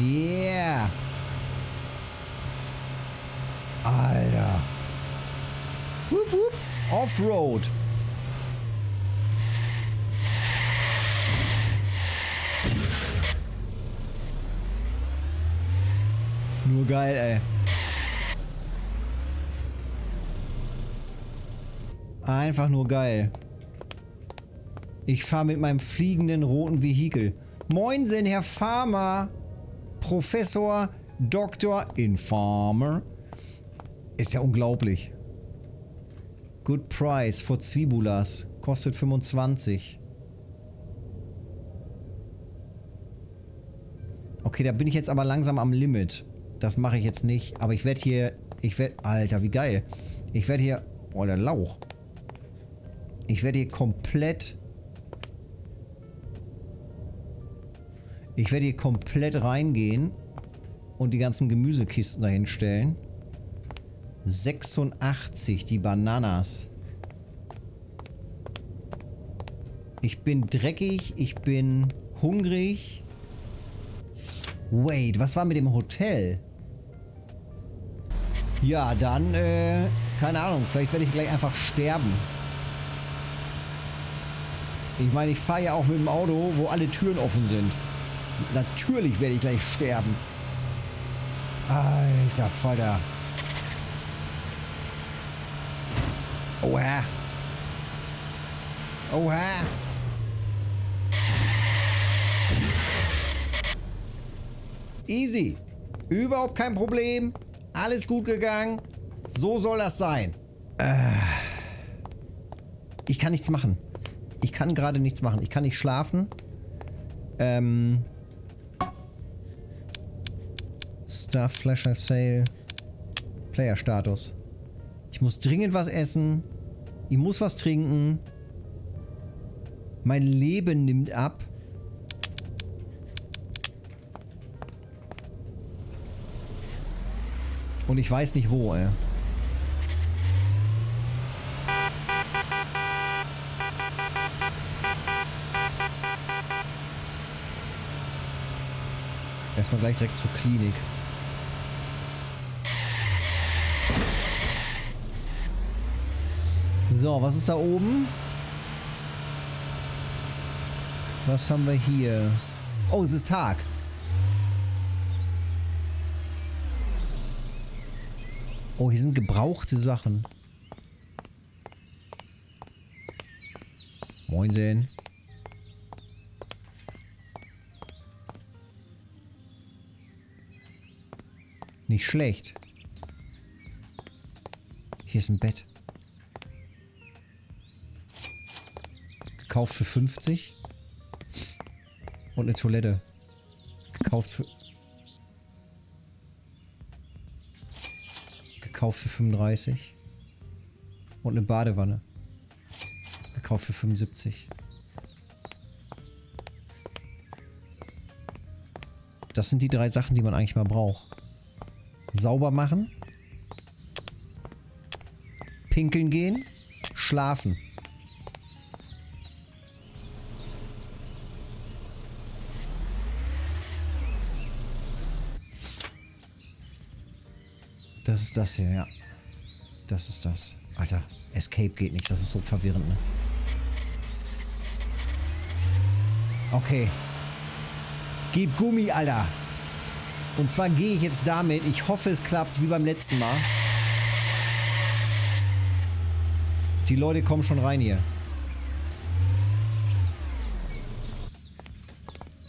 Yeah! Offroad. Nur geil, ey. Einfach nur geil. Ich fahre mit meinem fliegenden roten Vehikel. Moinsen, Herr Farmer. Professor Dr. Infarmer. Ist ja unglaublich. Good Price for Zwibulas. Kostet 25. Okay, da bin ich jetzt aber langsam am Limit. Das mache ich jetzt nicht. Aber ich werde hier... Ich werde... Alter, wie geil. Ich werde hier... Oh, der Lauch. Ich werde hier komplett... Ich werde hier komplett reingehen und die ganzen Gemüsekisten dahin stellen. 86, die Bananas. Ich bin dreckig, ich bin hungrig. Wait, was war mit dem Hotel? Ja, dann, äh, keine Ahnung, vielleicht werde ich gleich einfach sterben. Ich meine, ich fahre ja auch mit dem Auto, wo alle Türen offen sind. Natürlich werde ich gleich sterben. Alter Vater. Oha. Oha. Easy. Überhaupt kein Problem. Alles gut gegangen. So soll das sein. Äh. Ich kann nichts machen. Ich kann gerade nichts machen. Ich kann nicht schlafen. Ähm. Star Flasher Sale. Player Status. Ich muss dringend was essen. Ich muss was trinken. Mein Leben nimmt ab. Und ich weiß nicht wo, ey. Erstmal gleich direkt zur Klinik. So, was ist da oben? Was haben wir hier? Oh, es ist Tag. Oh, hier sind gebrauchte Sachen. Moinsen. Nicht schlecht. Hier ist ein Bett. Gekauft für 50. Und eine Toilette. Gekauft für... Gekauft für 35. Und eine Badewanne. Gekauft für 75. Das sind die drei Sachen, die man eigentlich mal braucht. Sauber machen. Pinkeln gehen. Schlafen. Das ist das hier, ja. Das ist das. Alter, Escape geht nicht. Das ist so verwirrend, ne? Okay. Gib Gummi, Alter. Und zwar gehe ich jetzt damit. Ich hoffe, es klappt wie beim letzten Mal. Die Leute kommen schon rein hier.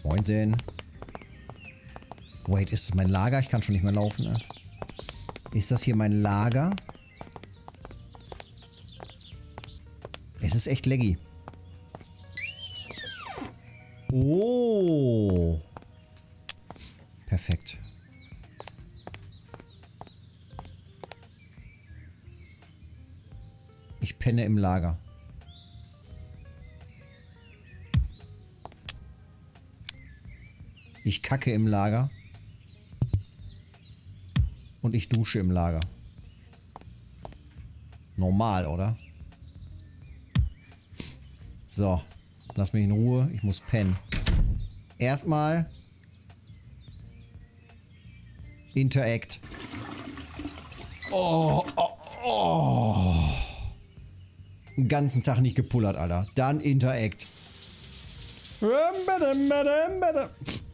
Moinsen. Wait, ist es mein Lager? Ich kann schon nicht mehr laufen, ne? Ist das hier mein Lager? Es ist echt laggy. Oh. Perfekt. Ich penne im Lager. Ich kacke im Lager. Und ich dusche im Lager. Normal, oder? So. Lass mich in Ruhe. Ich muss pennen. Erstmal. Interact. Oh, oh, oh. Den ganzen Tag nicht gepullert, Alter. Dann Interact.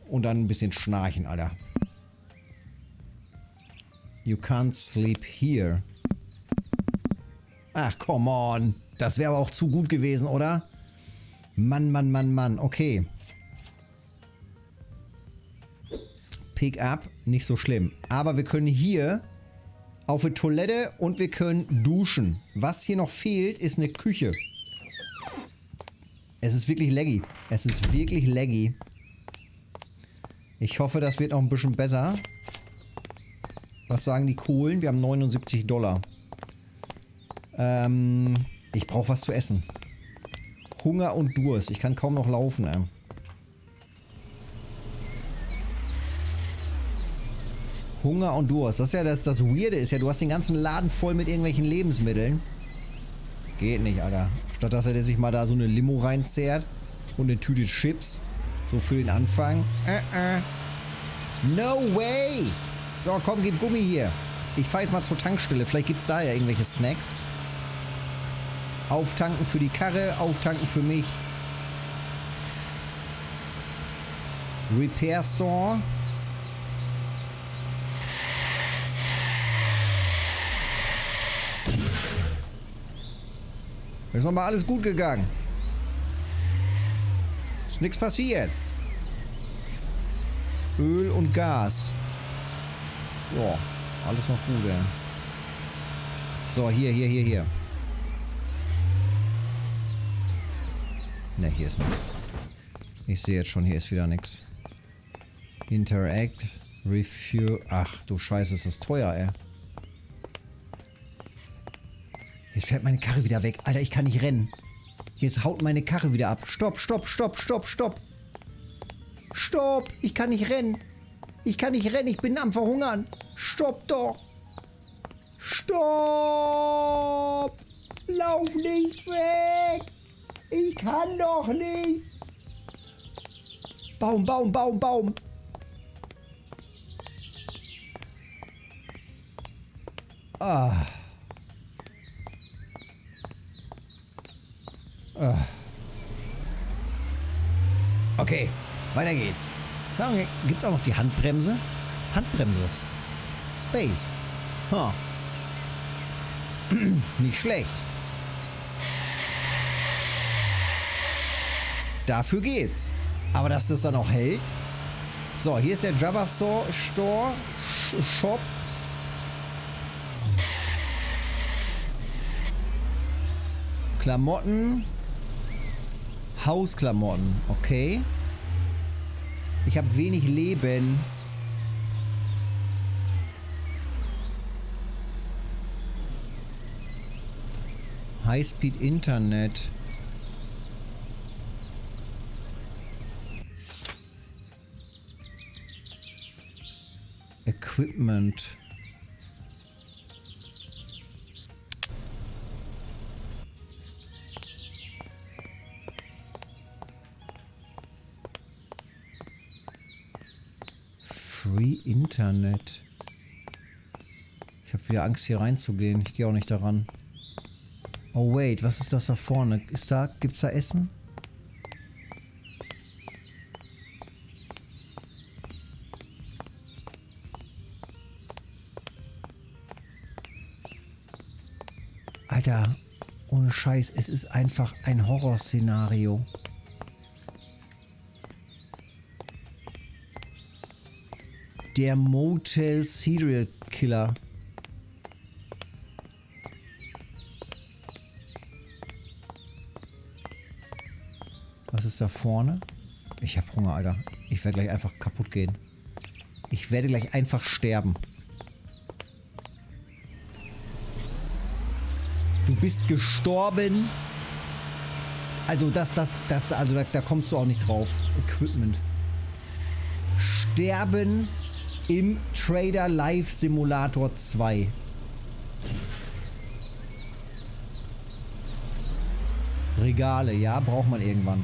Und dann ein bisschen schnarchen, Alter. You can't sleep here. Ach, come on. Das wäre aber auch zu gut gewesen, oder? Mann, Mann, Mann, Mann. Okay. Pick up, nicht so schlimm. Aber wir können hier auf eine Toilette und wir können duschen. Was hier noch fehlt, ist eine Küche. Es ist wirklich laggy. Es ist wirklich laggy. Ich hoffe, das wird noch ein bisschen besser. Was sagen die Kohlen? Wir haben 79 Dollar. Ähm, ich brauche was zu essen. Hunger und Durst. Ich kann kaum noch laufen. Ey. Hunger und Durst. Das ist ja das, das Weirde ist ja, du hast den ganzen Laden voll mit irgendwelchen Lebensmitteln. Geht nicht, Alter. Statt dass er sich mal da so eine Limo reinzehrt und eine Tüte Chips. So für den Anfang. Uh -uh. No way! So, komm, gib Gummi hier. Ich fahre jetzt mal zur Tankstelle. Vielleicht gibt es da ja irgendwelche Snacks. Auftanken für die Karre, auftanken für mich. Repair Store. Ist nochmal alles gut gegangen. Ist nichts passiert. Öl und Gas. Ja, alles noch gut, ey. So, hier, hier, hier, hier. Ne, hier ist nichts. Ich sehe jetzt schon, hier ist wieder nichts. Interact, Review. Ach du Scheiße, ist das teuer, ey. Jetzt fährt meine Karre wieder weg. Alter, ich kann nicht rennen. Jetzt haut meine Karre wieder ab. Stopp, stopp, stopp, stopp, stopp. Stopp, ich kann nicht rennen. Ich kann nicht rennen, ich bin am Verhungern. Stopp doch. Stopp. Lauf nicht weg. Ich kann doch nicht. Baum, Baum, Baum, Baum. Ah. ah. Okay, weiter geht's. Sagen wir, gibt's auch noch die Handbremse? Handbremse. Space. Huh. Nicht schlecht. Dafür geht's. Aber dass das dann auch hält? So, hier ist der Java Store Shop. Klamotten. Hausklamotten, okay. Ich habe wenig Leben. Highspeed Internet. Equipment. Internet. Ich habe wieder Angst hier reinzugehen. Ich gehe auch nicht daran. Oh wait, was ist das da vorne? Ist da, gibt's da Essen? Alter, ohne Scheiß, es ist einfach ein Horrorszenario. Der Motel Serial Killer. Was ist da vorne? Ich hab Hunger, Alter. Ich werde gleich einfach kaputt gehen. Ich werde gleich einfach sterben. Du bist gestorben. Also das, das, das, also da, da kommst du auch nicht drauf. Equipment. Sterben im Trader Live Simulator 2. Regale, ja, braucht man irgendwann.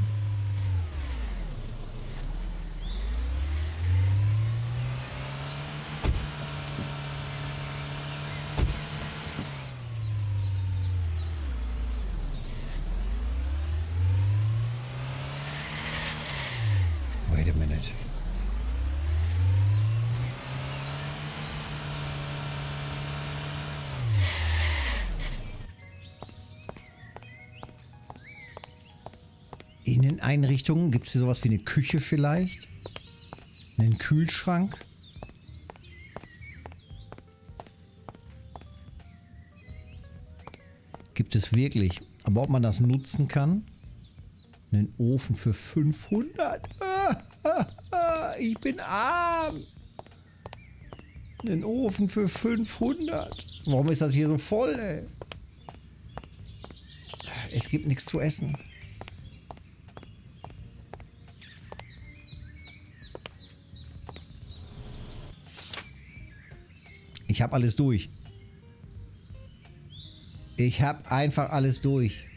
Inneneinrichtungen, gibt es hier sowas wie eine Küche vielleicht? Einen Kühlschrank? Gibt es wirklich. Aber ob man das nutzen kann? Einen Ofen für 500? Ich bin arm. Einen Ofen für 500. Warum ist das hier so voll, ey? Es gibt nichts zu essen. Ich habe alles durch. Ich habe einfach alles durch.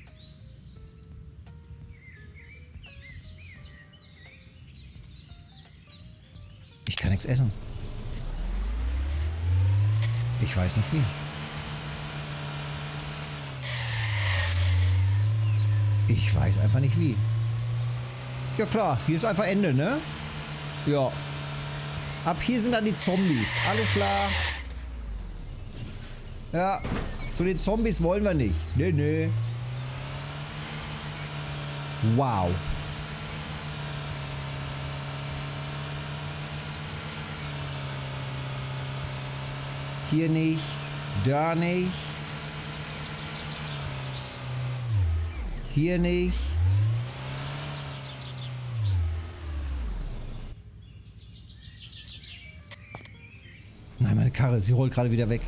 Ich kann nichts essen. Ich weiß nicht wie. Ich weiß einfach nicht wie. Ja klar, hier ist einfach Ende, ne? Ja. Ab hier sind dann die Zombies. Alles klar. Ja, zu den Zombies wollen wir nicht. Nee, nee. Wow. Hier nicht, da nicht. Hier nicht. Nein, meine Karre, sie rollt gerade wieder weg.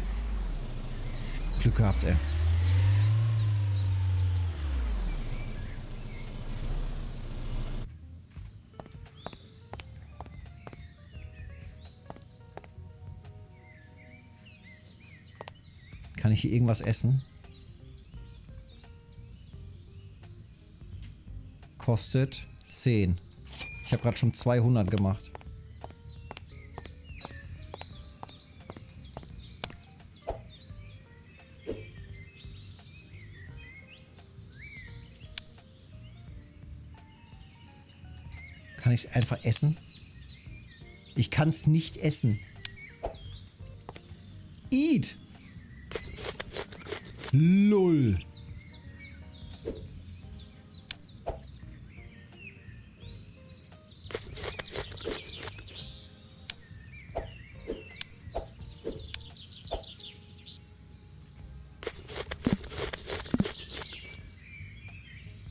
Glück gehabt, ey. Kann ich hier irgendwas essen? Kostet 10. Ich habe gerade schon 200 gemacht. ich es einfach essen? Ich kann es nicht essen. Eat! Lull.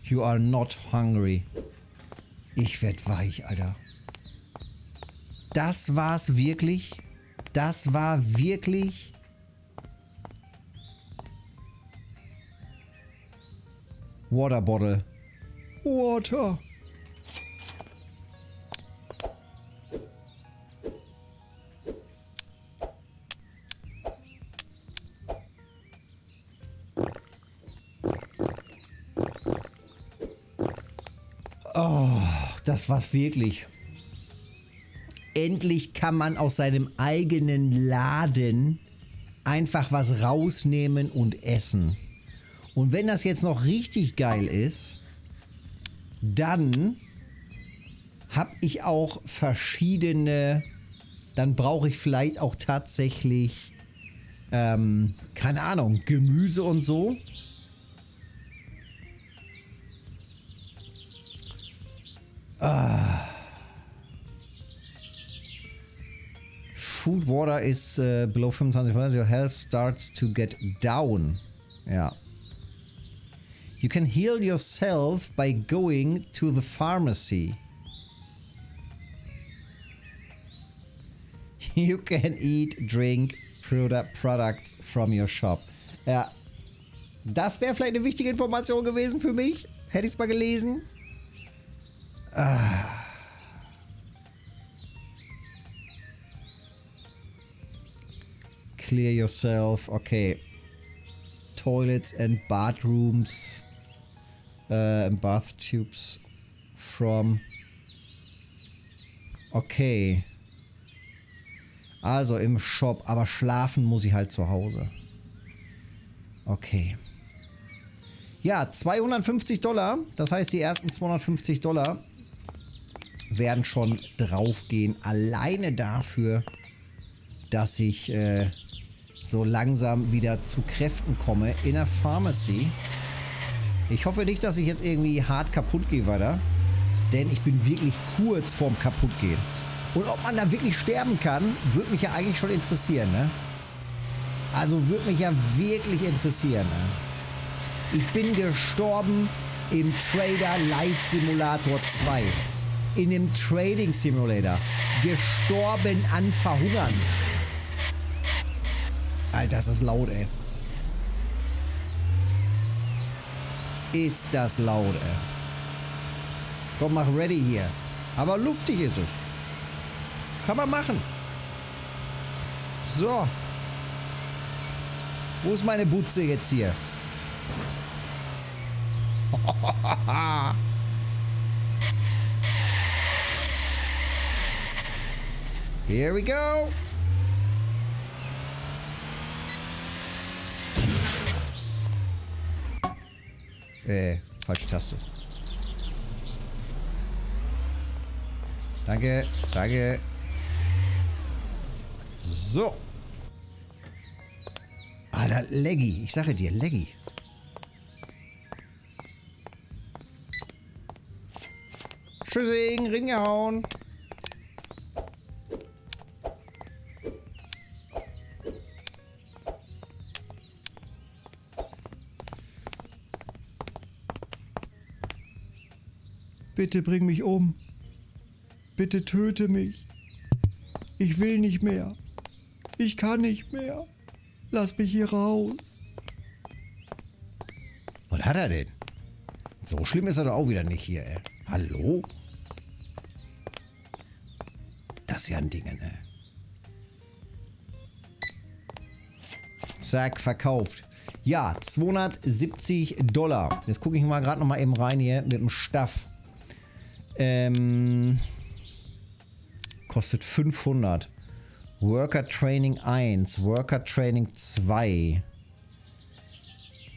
You are not hungry. Ich werd weich, Alter. Das war's wirklich? Das war wirklich... Water Bottle. Water. Das war's wirklich. Endlich kann man aus seinem eigenen Laden einfach was rausnehmen und essen. Und wenn das jetzt noch richtig geil ist, dann habe ich auch verschiedene, dann brauche ich vielleicht auch tatsächlich, ähm, keine Ahnung, Gemüse und so. Food water is uh, below 25%. Your health starts to get down. Ja. You can heal yourself by going to the pharmacy. You can eat, drink product products from your shop. Ja. Das wäre vielleicht eine wichtige Information gewesen für mich. Hätte ich es mal gelesen. Ah. Clear yourself. Okay. Toilets and bathrooms. Uh, bath tubes from. Okay. Also im Shop, aber schlafen muss ich halt zu Hause. Okay. Ja, 250 Dollar. Das heißt, die ersten 250 Dollar werden schon draufgehen. Alleine dafür, dass ich äh, so langsam wieder zu Kräften komme in der Pharmacy. Ich hoffe nicht, dass ich jetzt irgendwie hart kaputt gehe weiter. Denn ich bin wirklich kurz vorm kaputtgehen. Und ob man da wirklich sterben kann, würde mich ja eigentlich schon interessieren, ne? Also würde mich ja wirklich interessieren, ne? Ich bin gestorben im Trader Life Simulator 2. In dem Trading Simulator. Gestorben an Verhungern. Alter, ist das laut, ey. Ist das laut, ey. Komm, mach ready hier. Aber luftig ist es. Kann man machen. So. Wo ist meine Butze jetzt hier? Here we go. Äh, falsche Taste. Danke, danke. So. Alter, Leggy. Ich sage dir, Leggy. Tschüssing, ringgehauen. Bitte bring mich um. Bitte töte mich. Ich will nicht mehr. Ich kann nicht mehr. Lass mich hier raus. Was hat er denn? So schlimm ist er doch auch wieder nicht hier, ey. Hallo? Das ist ja ein Ding, ne? Zack, verkauft. Ja, 270 Dollar. Jetzt gucke ich mal gerade noch mal eben rein hier mit dem Staff. Ähm, kostet 500. Worker Training 1, Worker Training 2.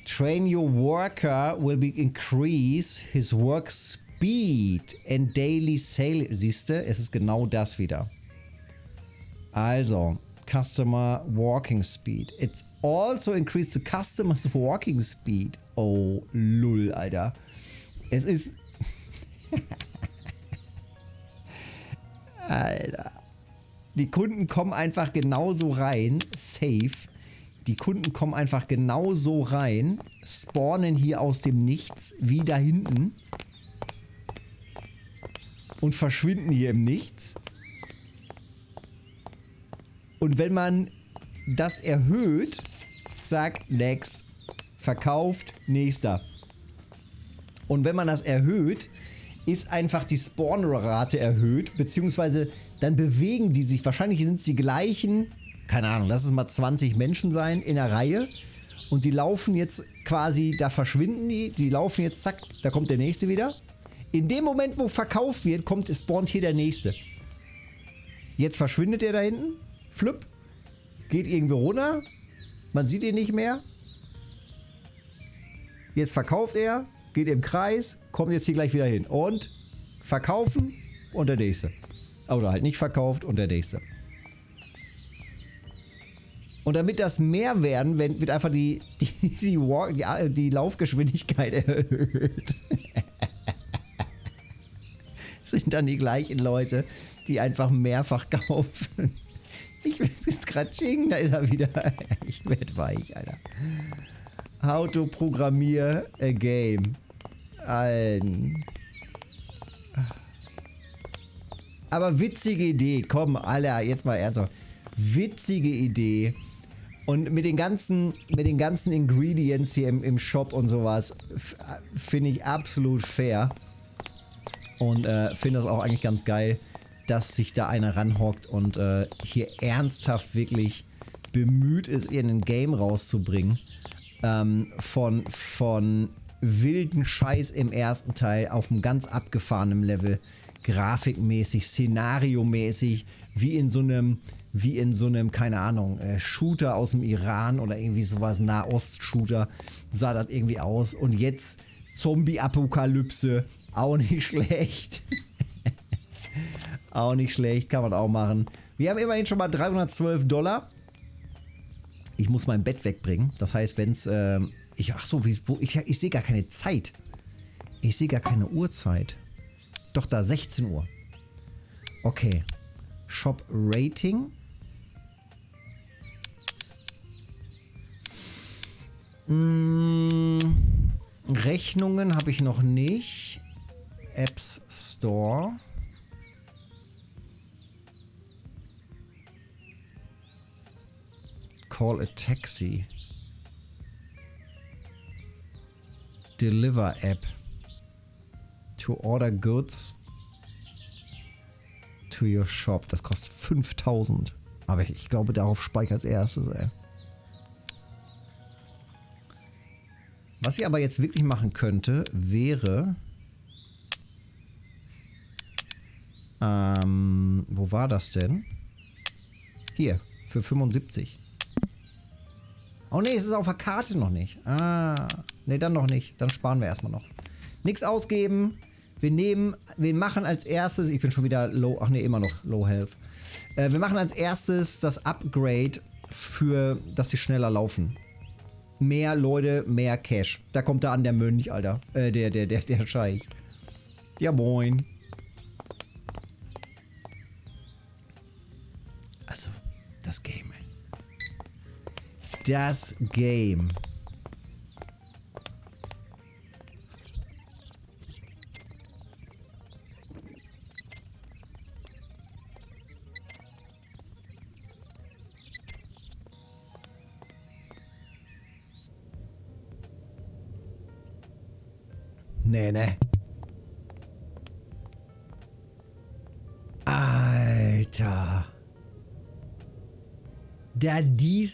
Train your worker will be increase his work speed and daily sale. Siehst du, es ist genau das wieder. Also, Customer Walking Speed. It's also increased the customer's walking speed. Oh, lull, Alter. Es ist... Alter. Die Kunden kommen einfach genauso rein, safe. Die Kunden kommen einfach genau so rein, spawnen hier aus dem Nichts, wie da hinten. Und verschwinden hier im Nichts. Und wenn man das erhöht, zack, next, verkauft, nächster. Und wenn man das erhöht, ist einfach die Spawn-Rate erhöht, beziehungsweise dann bewegen die sich, wahrscheinlich sind es die gleichen, keine Ahnung, lass es mal 20 Menschen sein in der Reihe und die laufen jetzt quasi, da verschwinden die, die laufen jetzt, zack, da kommt der nächste wieder. In dem Moment, wo verkauft wird, kommt, spawnt hier der nächste. Jetzt verschwindet er da hinten, flipp, geht irgendwo runter, man sieht ihn nicht mehr. Jetzt verkauft er, geht im Kreis, kommt jetzt hier gleich wieder hin. Und verkaufen und der nächste. Oder halt nicht verkauft und der nächste. Und damit das mehr werden, wird einfach die, die, die, Walk, die, die Laufgeschwindigkeit erhöht. sind dann die gleichen Leute, die einfach mehrfach kaufen. Ich will jetzt gerade ching, da ist er wieder. Ich werde weich, Alter. How to programmier a game. Allen. Aber witzige Idee. Komm, Alter, jetzt mal ernsthaft. Witzige Idee. Und mit den ganzen, mit den ganzen Ingredients hier im, im Shop und sowas finde ich absolut fair. Und äh, finde das auch eigentlich ganz geil, dass sich da einer ranhockt und äh, hier ernsthaft wirklich bemüht ist, ihr ein Game rauszubringen. Ähm, von, von wilden Scheiß im ersten Teil auf einem ganz abgefahrenen Level. Grafikmäßig, szenariomäßig, wie in so einem, wie in so einem, keine Ahnung, äh, Shooter aus dem Iran oder irgendwie sowas, Nahost-Shooter, sah das irgendwie aus. Und jetzt Zombie-Apokalypse, auch nicht schlecht. auch nicht schlecht, kann man auch machen. Wir haben immerhin schon mal 312 Dollar. Ich muss mein Bett wegbringen. Das heißt, wenn es äh, ich, ach so, wie, wo, ich, ich sehe gar keine Zeit. Ich sehe gar keine Uhrzeit. Doch da, 16 Uhr. Okay. Shop Rating. Hm, Rechnungen habe ich noch nicht. Apps Store. Call a Taxi. Deliver App to order goods to your shop. Das kostet 5000. Aber ich glaube, darauf speichert als erstes, ey. Was ich aber jetzt wirklich machen könnte, wäre... Ähm, wo war das denn? Hier, für 75. Oh ne, es ist auf der Karte noch nicht. Ah, ne, dann noch nicht. Dann sparen wir erstmal noch. Nichts ausgeben. Wir nehmen, wir machen als erstes, ich bin schon wieder low, ach ne, immer noch low health. Äh, wir machen als erstes das Upgrade für, dass sie schneller laufen. Mehr Leute, mehr Cash. Da kommt da an der Mönch, Alter. Äh, der, der, der, der Scheich. Ja, moin. Das Game.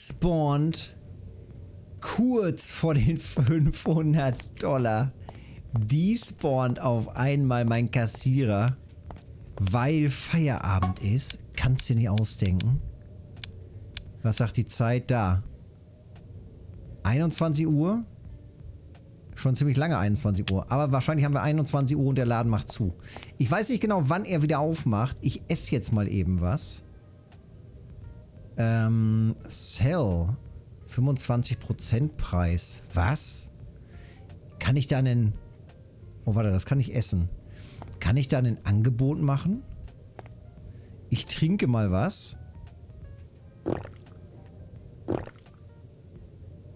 Despawnt kurz vor den 500 Dollar. Despawnt auf einmal mein Kassierer, weil Feierabend ist. Kannst du dir nicht ausdenken. Was sagt die Zeit da? 21 Uhr? Schon ziemlich lange 21 Uhr. Aber wahrscheinlich haben wir 21 Uhr und der Laden macht zu. Ich weiß nicht genau, wann er wieder aufmacht. Ich esse jetzt mal eben was. Ähm, Sell. 25% Preis. Was? Kann ich da einen... Oh, warte, das kann ich essen. Kann ich da ein Angebot machen? Ich trinke mal was.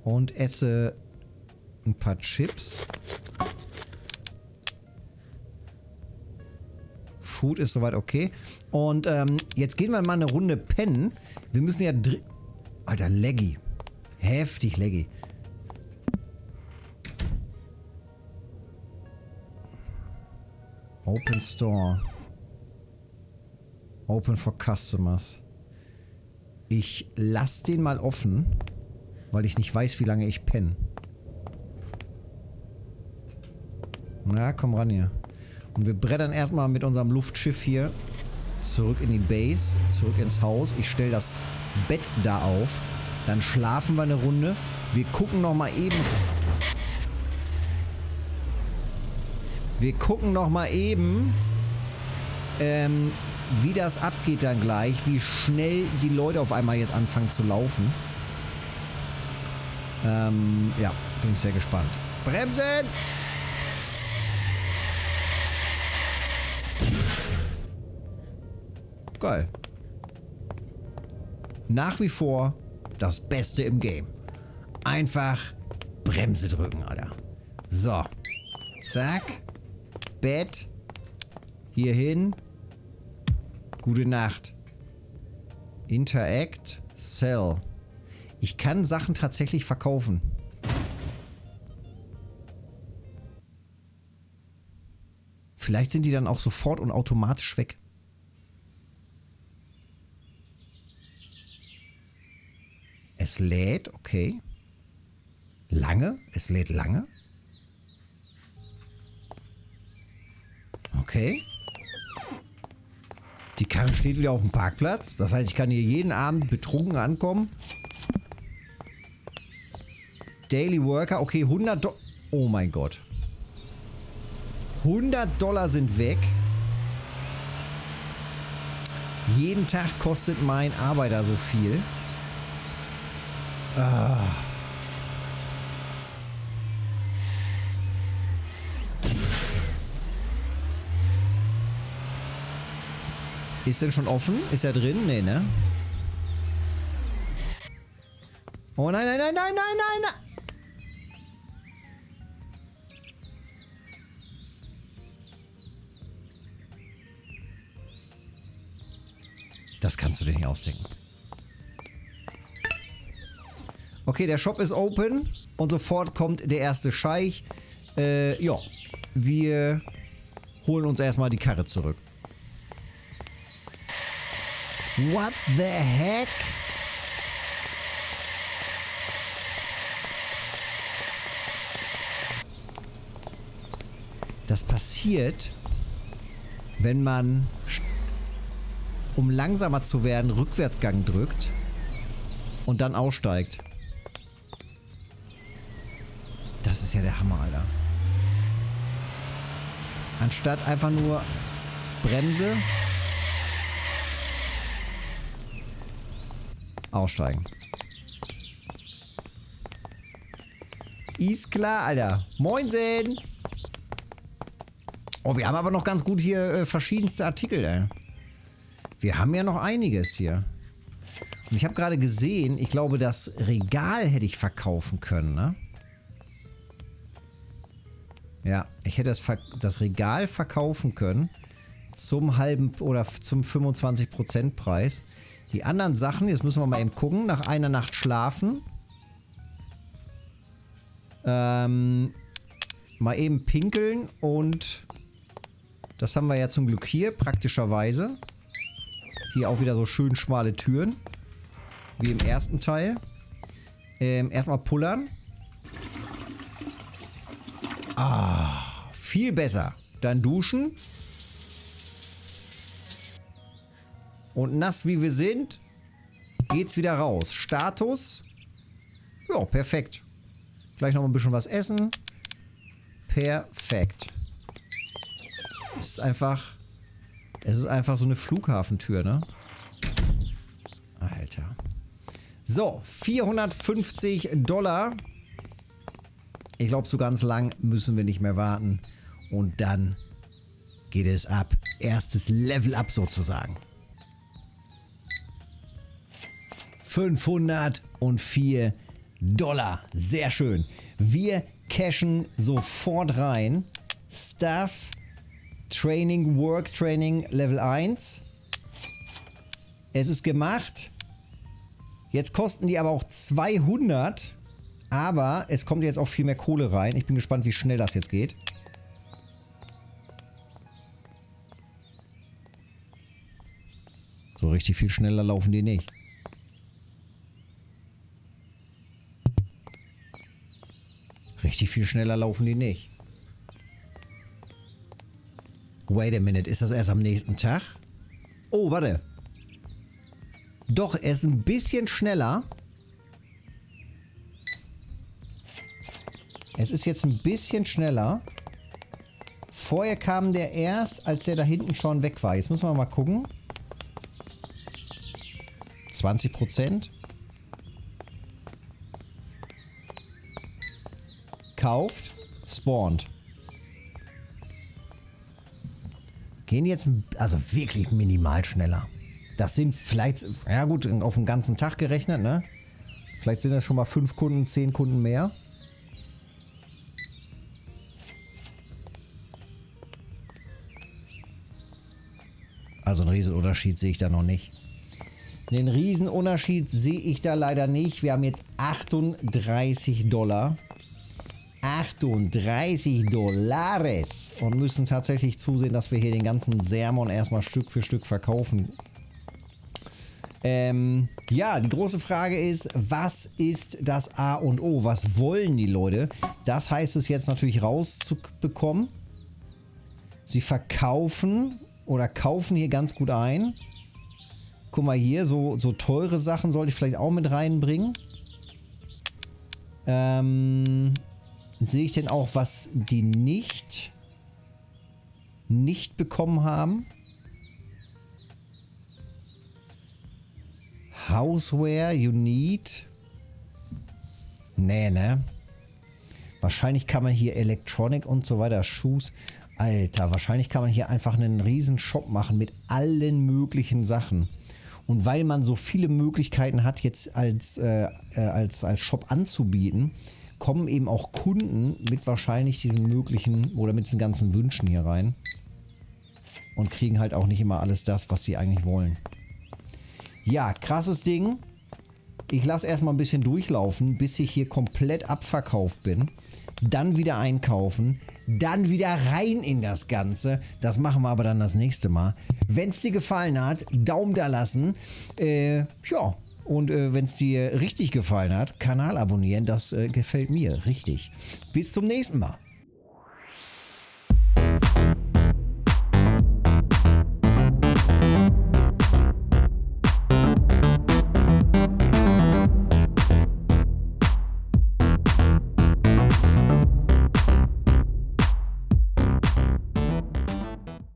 Und esse ein paar Chips. Food ist soweit okay. Und ähm, jetzt gehen wir mal eine Runde pennen. Wir müssen ja... dr- Alter, laggy. Heftig laggy. Open Store. Open for Customers. Ich lasse den mal offen, weil ich nicht weiß, wie lange ich penne. Na, komm ran hier. Und wir brettern erstmal mit unserem Luftschiff hier zurück in die Base, zurück ins Haus. Ich stelle das Bett da auf. Dann schlafen wir eine Runde. Wir gucken noch mal eben... Wir gucken noch mal eben, ähm, wie das abgeht dann gleich, wie schnell die Leute auf einmal jetzt anfangen zu laufen. Ähm, ja, bin ich sehr gespannt. Bremsen! Geil. Nach wie vor das Beste im Game. Einfach Bremse drücken, Alter. So. Zack. Bett. Hier hin. Gute Nacht. Interact. Sell. Ich kann Sachen tatsächlich verkaufen. Vielleicht sind die dann auch sofort und automatisch weg. Es lädt, okay. Lange? Es lädt lange? Okay. Die Karre steht wieder auf dem Parkplatz. Das heißt, ich kann hier jeden Abend betrunken ankommen. Daily Worker, okay, 100 Dollar. Oh mein Gott. 100 Dollar sind weg. Jeden Tag kostet mein Arbeiter so viel. Ah. Ist denn schon offen? Ist er drin? Nee, ne? Oh nein, nein, nein, nein, nein, nein, nein! Das kannst du dir nicht ausdenken. Okay, der Shop ist open und sofort kommt der erste Scheich. Äh, ja, wir holen uns erstmal die Karre zurück. What the heck? Das passiert, wenn man, um langsamer zu werden, Rückwärtsgang drückt und dann aussteigt. Das ist ja der Hammer, Alter. Anstatt einfach nur Bremse, aussteigen. Ist klar, Alter. Moinsen! Oh, wir haben aber noch ganz gut hier äh, verschiedenste Artikel, ey. Wir haben ja noch einiges hier. Und ich habe gerade gesehen, ich glaube, das Regal hätte ich verkaufen können, ne? Ja, ich hätte das, das Regal verkaufen können zum halben oder zum 25% Preis. Die anderen Sachen, jetzt müssen wir mal eben gucken, nach einer Nacht schlafen. Ähm, mal eben pinkeln und das haben wir ja zum Glück hier, praktischerweise. Hier auch wieder so schön schmale Türen. Wie im ersten Teil. Ähm, erstmal pullern. Ah, viel besser. Dann duschen. Und nass wie wir sind, geht's wieder raus. Status. Ja, perfekt. Gleich noch ein bisschen was essen. Perfekt. Es ist einfach... Es ist einfach so eine Flughafentür, ne? Alter. So, 450 Dollar. Ich glaube, so ganz lang müssen wir nicht mehr warten. Und dann geht es ab. Erstes Level up sozusagen. 504 Dollar. Sehr schön. Wir cashen sofort rein. Staff, Training, Work Training Level 1. Es ist gemacht. Jetzt kosten die aber auch 200. Aber es kommt jetzt auch viel mehr Kohle rein. Ich bin gespannt, wie schnell das jetzt geht. So richtig viel schneller laufen die nicht. Richtig viel schneller laufen die nicht. Wait a minute, ist das erst am nächsten Tag? Oh, warte. Doch, er ist ein bisschen schneller. Es ist jetzt ein bisschen schneller. Vorher kam der erst, als der da hinten schon weg war. Jetzt müssen wir mal gucken. 20 Prozent. Kauft, spawnt. Gehen jetzt, also wirklich minimal schneller. Das sind vielleicht, ja gut, auf den ganzen Tag gerechnet, ne? Vielleicht sind das schon mal 5 Kunden, 10 Kunden mehr. Also einen Riesenunterschied sehe ich da noch nicht. Den Riesenunterschied sehe ich da leider nicht. Wir haben jetzt 38 Dollar. 38 Dollares und müssen tatsächlich zusehen, dass wir hier den ganzen Sermon erstmal Stück für Stück verkaufen. Ähm, ja, die große Frage ist, was ist das A und O? Was wollen die Leute? Das heißt es jetzt natürlich rauszubekommen. Sie verkaufen oder kaufen hier ganz gut ein. Guck mal hier, so, so teure Sachen sollte ich vielleicht auch mit reinbringen. Ähm, sehe ich denn auch, was die nicht, nicht bekommen haben? Houseware, you need. Nee, ne? Wahrscheinlich kann man hier Electronic und so weiter, Shoes. Alter, wahrscheinlich kann man hier einfach einen riesen Shop machen mit allen möglichen Sachen. Und weil man so viele Möglichkeiten hat, jetzt als, äh, äh, als, als Shop anzubieten, kommen eben auch Kunden mit wahrscheinlich diesen möglichen oder mit diesen ganzen Wünschen hier rein. Und kriegen halt auch nicht immer alles das, was sie eigentlich wollen. Ja, krasses Ding. Ich lasse erstmal ein bisschen durchlaufen, bis ich hier komplett abverkauft bin. Dann wieder einkaufen dann wieder rein in das Ganze. Das machen wir aber dann das nächste Mal. Wenn es dir gefallen hat, Daumen da lassen. Äh, ja, und äh, wenn es dir richtig gefallen hat, Kanal abonnieren. Das äh, gefällt mir richtig. Bis zum nächsten Mal.